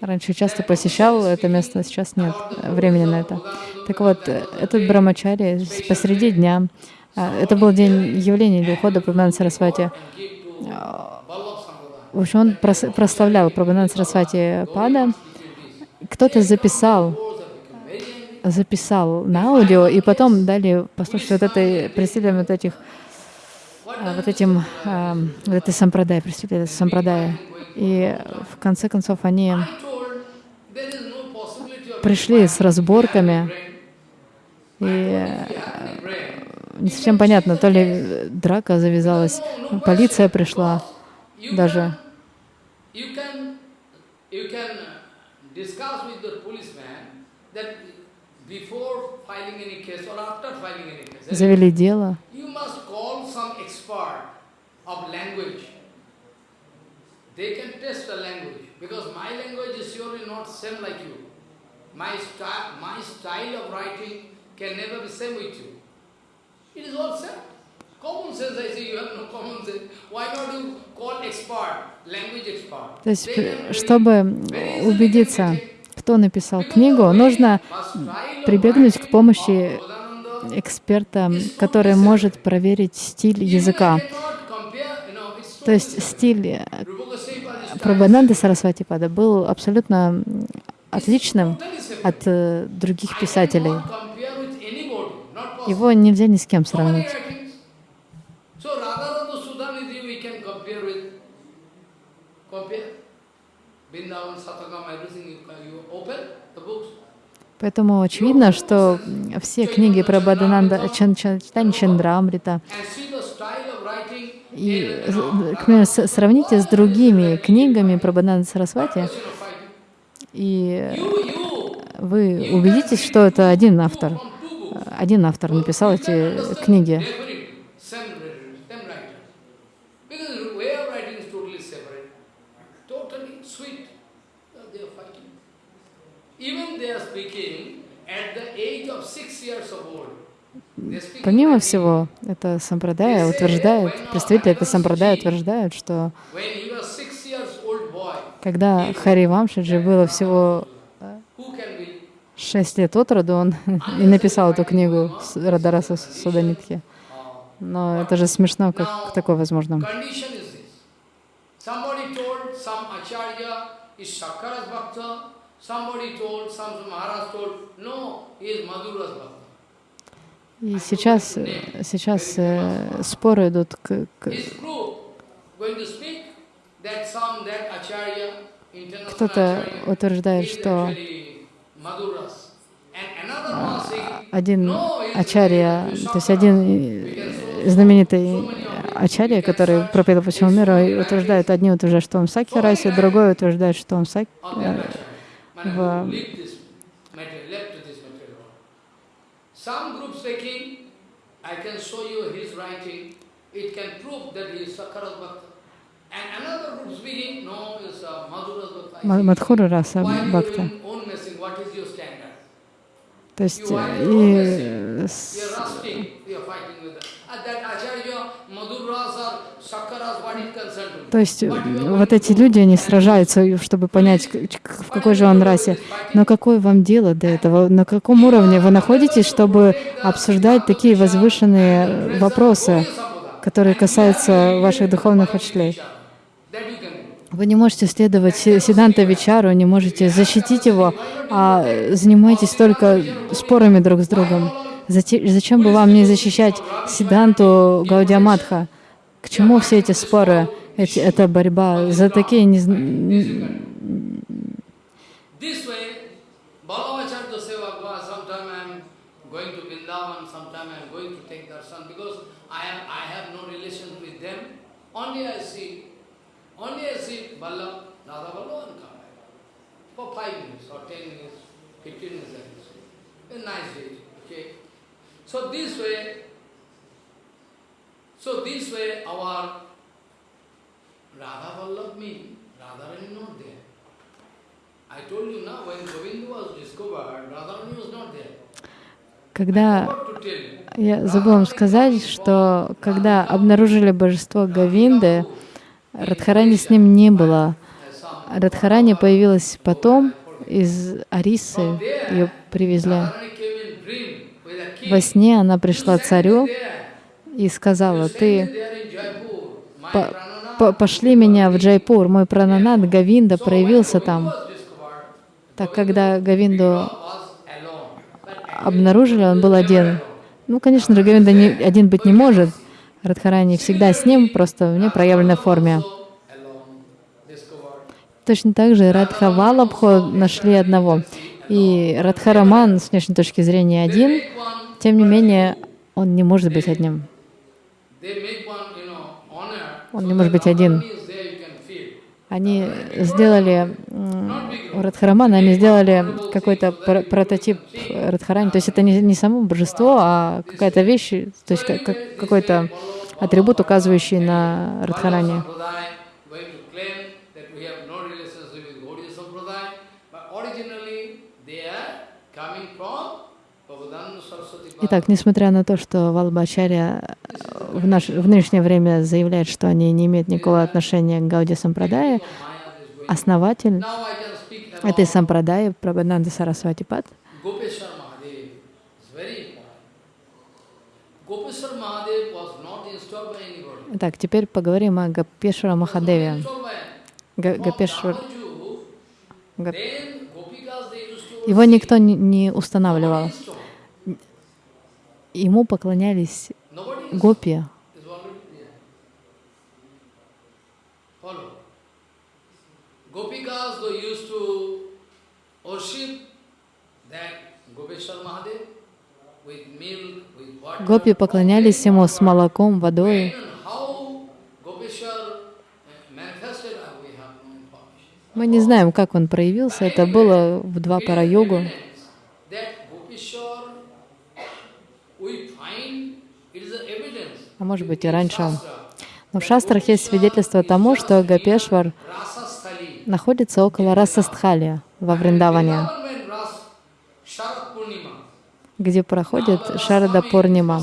Раньше часто посещал это место, сейчас нет времени на это. Так вот, этот брамачари посреди дня, это был день явления или ухода Прабхананда Сарасвати, Sampradaya. в общем, он прос- прославлял Прабхананда Сарасвати Пада. Кто-то записал, записал на аудио, и потом дали послушать вот этой, представителям вот этих, а, вот этим, а, вот этой сампрадай, представителям сампрадая. И в конце концов они пришли с разборками, и не совсем понятно, то ли драка завязалась, полиция пришла даже. uh, Завели дело, you must call some expert of language. They can test the language because my language is surely not same like you. My style, my style of writing can never be same with you. It is all same. То есть, чтобы убедиться, кто написал книгу, нужно прибегнуть к помощи эксперта, который может проверить стиль языка. То есть стиль э, Прабхананды Сарасвати Пада был абсолютно отличным от э, других писателей. cannot compare with anybody, not possible. Его нельзя ни с кем сравнить. Поэтому очевидно, что все книги про Бадананда, Читание Чандрамрита, и, с- сравните с другими книгами про Бадананда Сарасвати, и вы убедитесь, что это один автор. Один автор написал эти книги. Uh, Помимо всего, это сампрадая утверждает, представители этой сампрадая утверждают, что когда Хари Вамшаджи было всего? Шесть лет от роду, он и написал эту книгу Радараса Суданитхи. Но это же смешно, как такое возможно. И сейчас, э, сейчас э, споры идут к, к- Кто-то утверждает, что один ачарья, то есть один э, знаменитый ачарья, который проповедует по всему миру, утверждает, одни утверждают, что он в Сакхи расе, другой утверждает, что он в Сак- on that э, acharya. Man, в- I can show you his writing, it can prove that he is Sakara's Bhakta. Мадхура раса Бхакта. То есть и? То есть вот эти люди, они сражаются, чтобы понять, в какой же он расе. Но какое вам дело до этого? На каком уровне вы находитесь, чтобы обсуждать такие возвышенные вопросы, которые касаются ваших духовных учителей? That you can do. Вы не можете следовать Си- Сиданта Вичару, не можете защитить его, а э, занимаетесь только спорами друг с другом. Зачем бы вам не защищать Сиданту Гаудиаматха? К чему все эти споры? Эти, эта борьба за такие не, This way, Ballavacharya Sevakva, sometime I am going to Vrindavan, sometime I am going to take darshan because I have, I have no relations with them. Only I see, only I see Ballab, Radha Ballab and come back. For five minutes or ten minutes, fifteen minutes I can see. A nice day, okay? So this way, our Radha Vallabh means Radharani not there. I told you now, when Govinda was discovered, Radharani was not there. Когда я забыла вам сказать, что когда обнаружили божество Гавинды, Радхарани с ним не было. Радхарани появилась потом из Арисы, ее привезли. Во сне она пришла царю и сказала, ты по- по- пошли меня в Джайпур, мой прананат Гавинда проявился там. Так когда Гавинду обнаружили, он был один. Ну, конечно же, Гавинда не, один быть не может. Радхарани всегда с ним, просто в непроявленной форме. Точно так же Радха Валабхо нашли одного. И Радхараман, с внешней точки зрения, один, тем не менее, он не может быть одним. Он не может быть один. Radharani is there, you can feel. Они сделали у Радхарамана, они сделали какой-то пр- прототип Радхарани. То есть это не, не само божество, а какая-то вещь, то есть как- какой-то атрибут, указывающий на Радхарани. Sampradaya going to claim that we have no relationship with Gaudiya Sampradaya, but originally they are coming from Prabhupada Saraswati Pada. Итак, несмотря на то, что Валбачаря в, наш, в нынешнее время заявляет, что они не имеют никакого отношения к Гауди going. основатель этой Сампрадаи, Прабхананда Сарасвати Пад, Gopeshwar Mahadev. It's very important. Gopeshwar Mahadev was not installed by anybody. Итак, теперь поговорим о Гапешвара Махадеве. Гапешвар, Его никто не устанавливал. Ему поклонялись гопи. Gopikas they used to worship that Gopeshwar Mahadev. Гопи поклонялись ему с молоком, водой. uh, uh. Мы не знаем, как он проявился. Это было в два пара йогу. Evidence That Gopeshwar, we find it is an evidence. А может быть и раньше. Но в шастрах есть свидетельство тому, что Гапешвар находится около Расастхали во Вриндаване, где проходит Шарада Пурнима.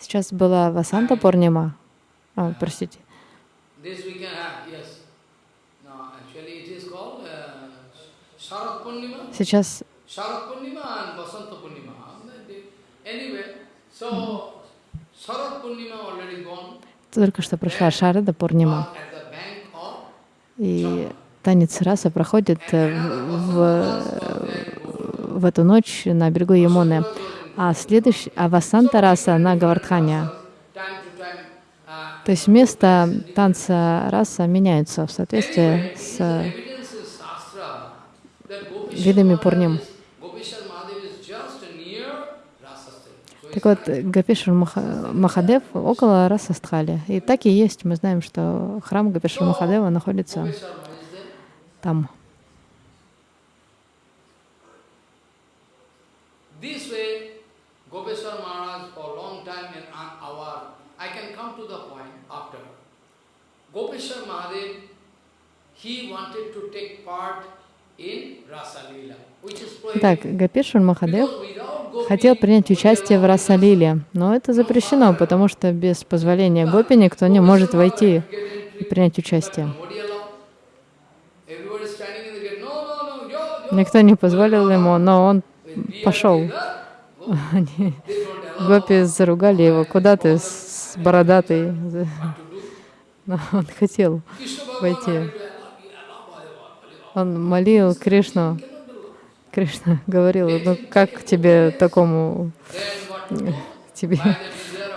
Сейчас была Васанта Пурнима. А, простите. Uh. Сейчас. Anyway, so Только что прошла Шарада Пурнима, и танец раса проходит э, в, в эту ночь на берегу Ямуны. А следующий, а Васанта раса на Гавардхане. Uh, То есть место танца раса меняются в соответствии с видами Пурним. is- Gopishar Mahadev is just near Rasastri. So Так вот, Маха- Махадев около Расастхали. И так и есть. Мы знаем, что храм Гапешвар Махадева находится там. Gopeshwar Mahadev, he wanted to take part in Rasa which is Так. Гапешвар Махадев хотел принять участие в Расалиле, но это запрещено, потому что без позволения Гопи никто не может войти и принять участие. Никто не позволил ему, но он пошел. Они, Гопи заругали его, куда ты с бородатый? Но он хотел войти. Он молил Кришну. Кришна говорил, ну как тебе такому, тебе,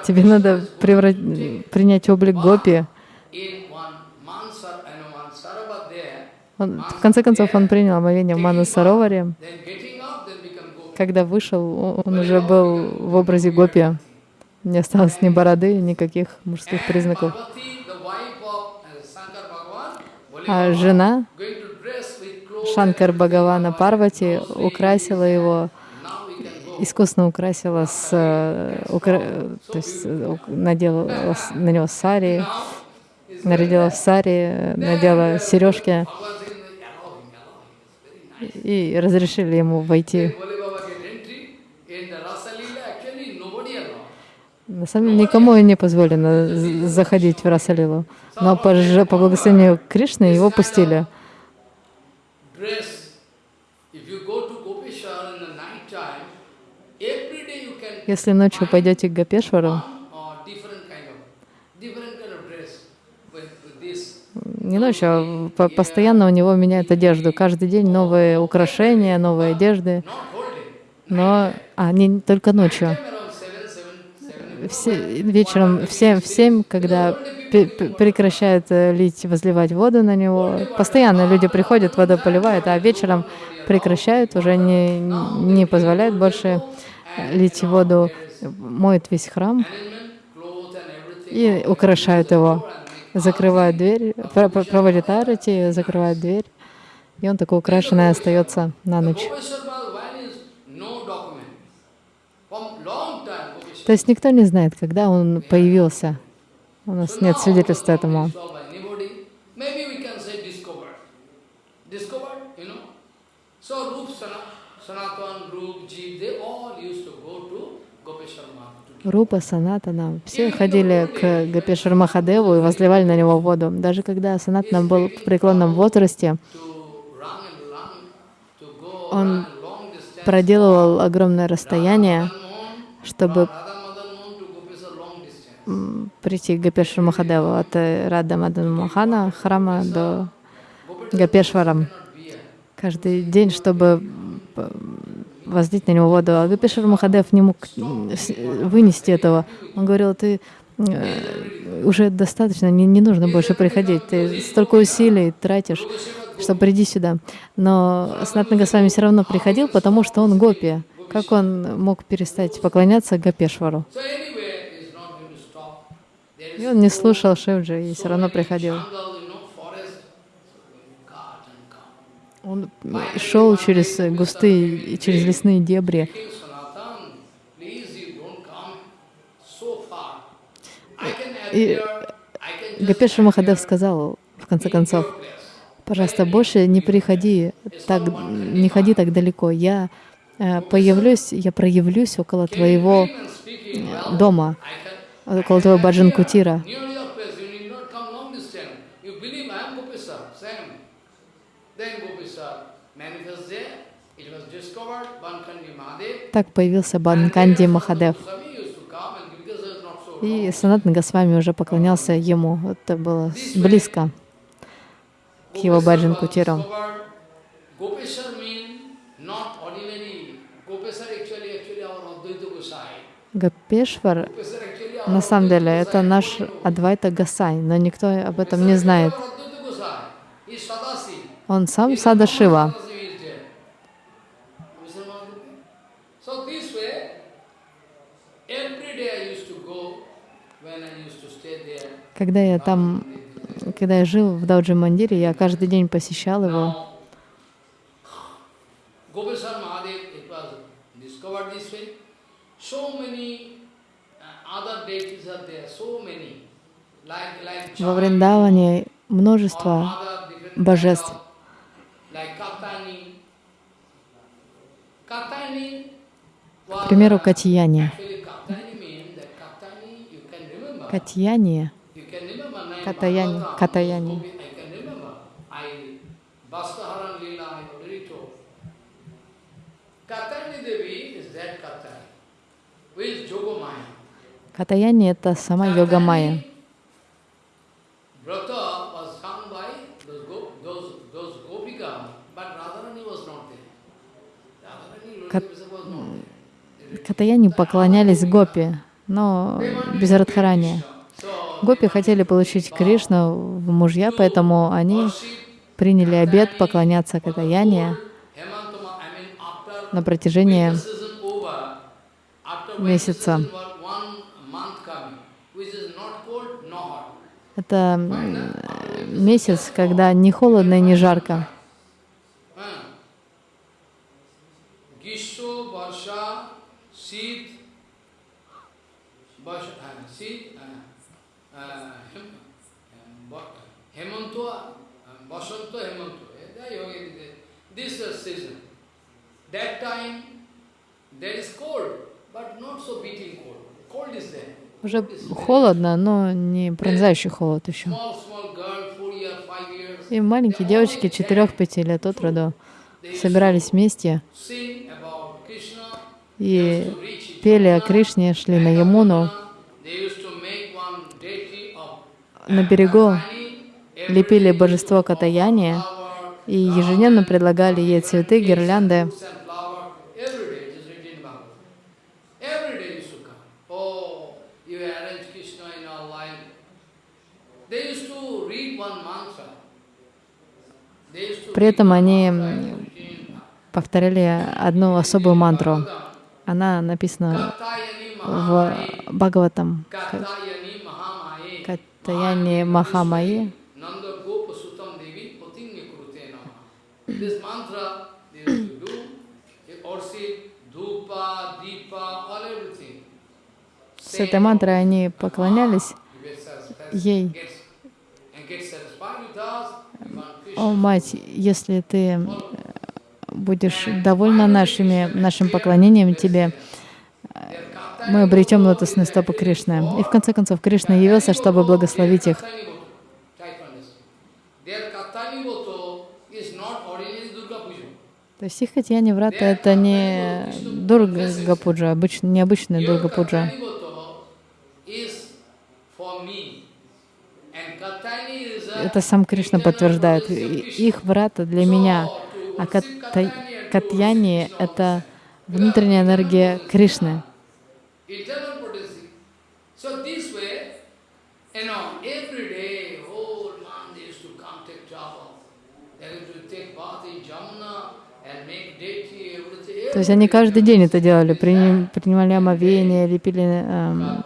тебе надо превра- принять облик Гопи. Он, в конце концов, он принял омовение в Мана Сароваре. then getting up, then become Gopi. Когда вышел, он уже был в образе Гопи. Не осталось ни бороды, никаких мужских признаков. А жена Шанкар Бхагавана Парвати украсила его, искусно украсила с, э, укра- то есть э, надела на него сари, нарядила в сари, надела сережки и разрешили ему войти. На самом деле никому не позволено заходить в Расалилу, но по, по благословению Кришны его пустили. Если ночью пойдете к Гапешвару, не ночью, а по- постоянно у него меняют одежду. Каждый день новые украшения, новые одежды. Но, а, не только ночью. Все, вечером в 7, в 7, когда прекращают э, лить, возливать воду на него, постоянно люди приходят, воду поливают, а вечером прекращают, уже не, не позволяют больше э, лить воду, моют весь храм и украшают его. Закрывают дверь, про- про- проводят арати, закрывают дверь, и он такой украшенный остается на ночь. То есть никто не знает, когда он появился. У нас нет свидетельств этому. Saw by anybody. Maybe we can say discovered. Discovered, you know. So Rup, Sana- Sanatan, Rup, Jeev, they all used to go to Gopeshwar Math. Рупа, Санатана, все ходили к Гапешвар Махадеву и возливали на него воду. Даже когда Санатана был в преклонном возрасте, Он проделывал огромное расстояние, чтобы прийти к Гапешвар Махадеву от Рада Мадан Мохана храма до Гапешвара. Каждый день, чтобы возлить на него воду. А Гапешвар Махадев не мог с- вынести этого. Он говорил, ты э, уже достаточно, не, не нужно больше приходить. Ты столько усилий тратишь, что приди сюда. Но Санатна Госвами все равно приходил, потому что он гопи. Как он мог перестать поклоняться Гапешвару? So anyway, it's not going to stop. There И он не слушал Шивджи и все равно приходил. Он шел через густые, через лесные дебри. И Гапешвар Махадев сказал, в конце концов, пожалуйста, больше не приходи так, не ходи так далеко. Я э, появлюсь, я проявлюсь около твоего well, дома, Твоего баджан кутира. Так появился Банканди Махадев. И Санатан Госвами уже поклонялся ему. Это было близко к его баджан Gosai. Гопешвар на самом деле это наш Адвайта Гасай, но никто об этом не знает. Он сам Сада Шива. So. Когда я там, когда я жил в Дауджи Мандире, я каждый день посещал его. Now, Gopeshwar Во Вриндаване множество божеств. Katani. Katani К примеру, uh, Катьяни. Катьяни, You can remember name Katayani, Bhagavatam, Katayani. Gopi- I can remember. I Bastaharan Leela, I already told. Katayani Devi is that Katayani, who is. Катаяни — это сама йога Майя. Катаяни поклонялись Гопи, но без Радхарани. Гопи хотели получить Кришну в мужья, поэтому они приняли обет поклоняться Катаяне на протяжении месяца. season was one month coming, which is not cold, no hot. Это месяц, когда не холодно и не жарко. Uh, uh, uh, um, uh. Eh. That time there is cold, but not so beating cold. Cold is there. Уже холодно, но не пронзающий холод еще. И маленькие девочки 4-5 лет от роду собирались вместе и пели о Кришне, шли на Ямуну. На берегу лепили божество Катаяни и ежедневно предлагали ей цветы, гирлянды. fruits and flower. Every day it is written in Bhagavad. Every day used to come. Oh, you arrange Krishna in our life. They used to read one mantra. They used to При этом они повторяли одну особую мантру. Она написана в. Бхагаватам. Катаяни Махамаи. С этой мантрой они поклонялись ей. О, мать, если ты э, будешь довольна нашими, нашим поклонением тебе, Their мы обретем лотосные стопы Кришны. И в конце концов Кришна явился, чтобы благословить их. То есть их Катьяни Врата — это не Дурга Пуджа, обыч, необычная Your Дурга Пуджа. Katani Voto is for me. And Katani is a Это сам Кришна подтверждает. Их Врата для меня, а Кат- Катьяни это внутренняя энергия Кришны. То есть они каждый день это делали, приним- принимали омовение, лепили эм,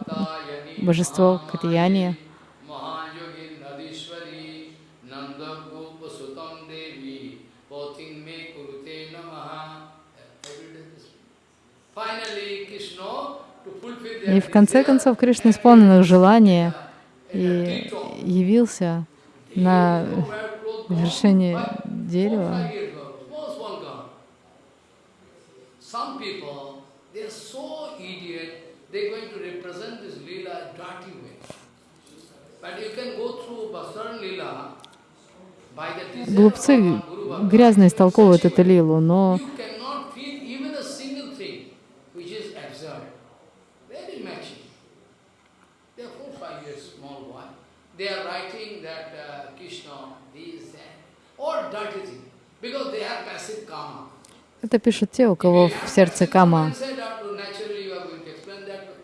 божество Катьяни. И в конце концов Кришна исполнил их желание и явился на вершине дерева. four, five years ago, small, small girl. Some people, they are so idiot, they're going to represent this Leela dirty way. But you can go through Basaran Leela by the desire of Глупцы our Guru Bhagwan. грязно истолковывают эту лилу, но You cannot feel even a single thing which is absurd. Very matching. small boy. They are writing that uh, Krishna, this, that, or dirty thing, because they have passive karma. Это пишут те, у кого в сердце кама.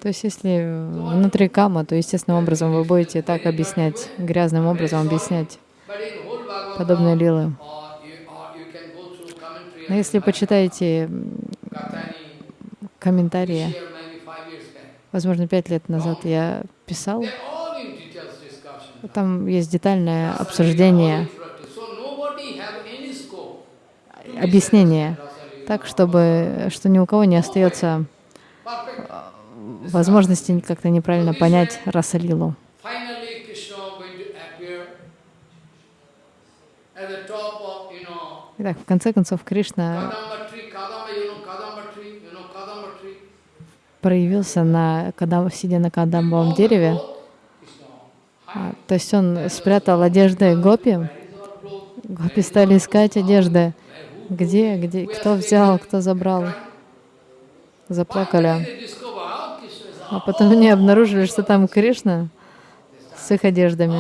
То есть, если внутри кама, то естественным образом вы будете так объяснять, грязным образом объяснять подобные лилы. Но если почитаете комментарии, возможно, пять лет назад я писал, They're all in details discussion. Там есть детальное обсуждение, объяснение, так, чтобы, что ни у кого не остается Perfect. возможности как-то неправильно понять Расалилу. Итак, в конце концов, Кришна проявился, на, когда, сидя на кадамбовом дереве. А, То есть он спрятал одежды гопи. Гопи стали искать одежды. Где, где, кто взял, кто забрал. Заплакали. А потом они обнаружили, что там Кришна с их одеждами.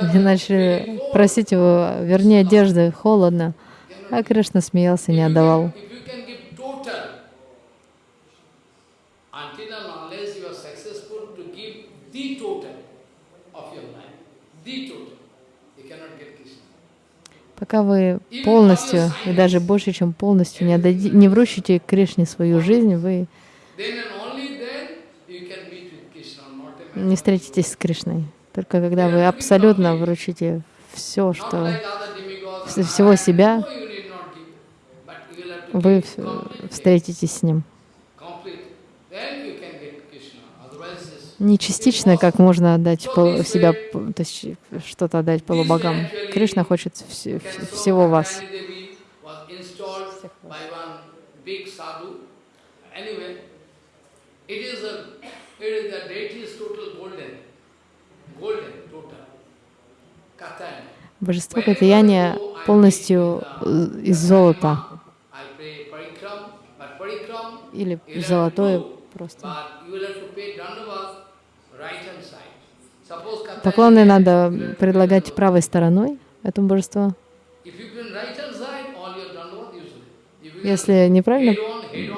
Они начали просить его, верни одежды, холодно. А Кришна смеялся, не отдавал. If you can give total, until and unless you are successful to give the total of your life, the total, you cannot get Krishna. Пока вы полностью, и даже больше, чем полностью, не, отдади, не вручите Кришне свою жизнь, вы не встретитесь с Кришной. Только когда вы абсолютно вручите все, что всего себя, вы встретитесь с Ним. complete. Then you can get Krishna. Otherwise, this Не частично, как можно отдать пол- себя, то есть что-то отдать полубогам. Кришна хочет вс- вс- всего вас. Божество Катаяния полностью э, из золота или золотое просто. Поклоны надо предлагать правой стороной этому божеству. Если неправильно,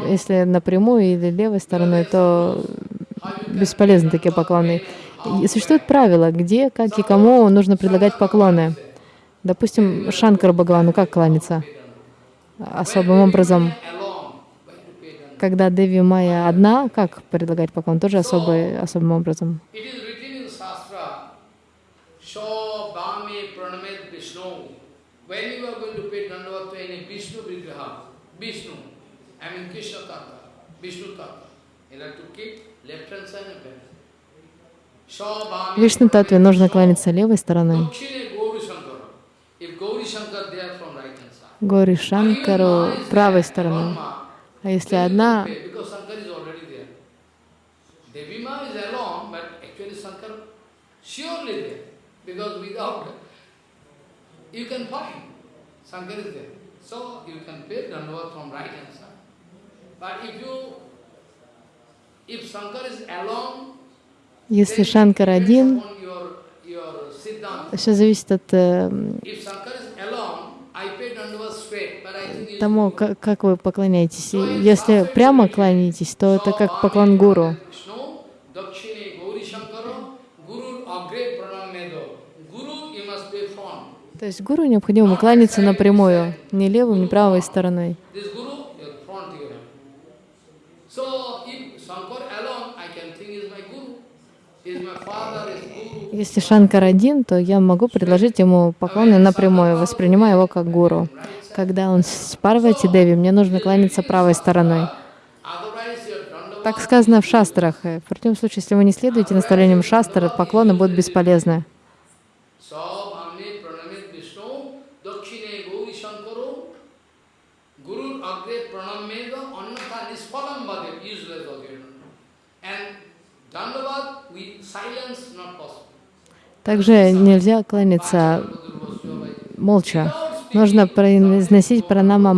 если напрямую или левой стороной, то бесполезны такие поклоны. Существует правило, где, как и кому нужно предлагать поклоны. Допустим, Шанкар Бхагавану как кланяться? Особым образом, когда Деви Майя одна, как предлагать поклон? Тоже особый, особым образом. Вишну Татве нужно кланяться левой стороной. Гори Шанкару правой стороной. А если одна, Because Shankar is already there. Devi Ma is alone, but actually Shankar surely there. Because without, you can find Shankar is there. So you can pay Dandavat from right hand side. But if you, if Shankar is alone, если Шанкар один, все зависит от тому, как, как вы поклоняетесь. Если прямо кланяетесь, то это как поклон гуру. То есть гуру необходимо кланяться напрямую, не левой, не правой стороной. Если Шанкар один, то я могу предложить ему поклоны напрямую, воспринимая его как гуру. Когда он с Парвати Деви, мне нужно кланяться правой стороной. Так сказано в шастрах. В противном случае, если вы не следуете наставлениям шастр, поклоны будут бесполезны. Также нельзя кланяться молча. Нужно произносить пранама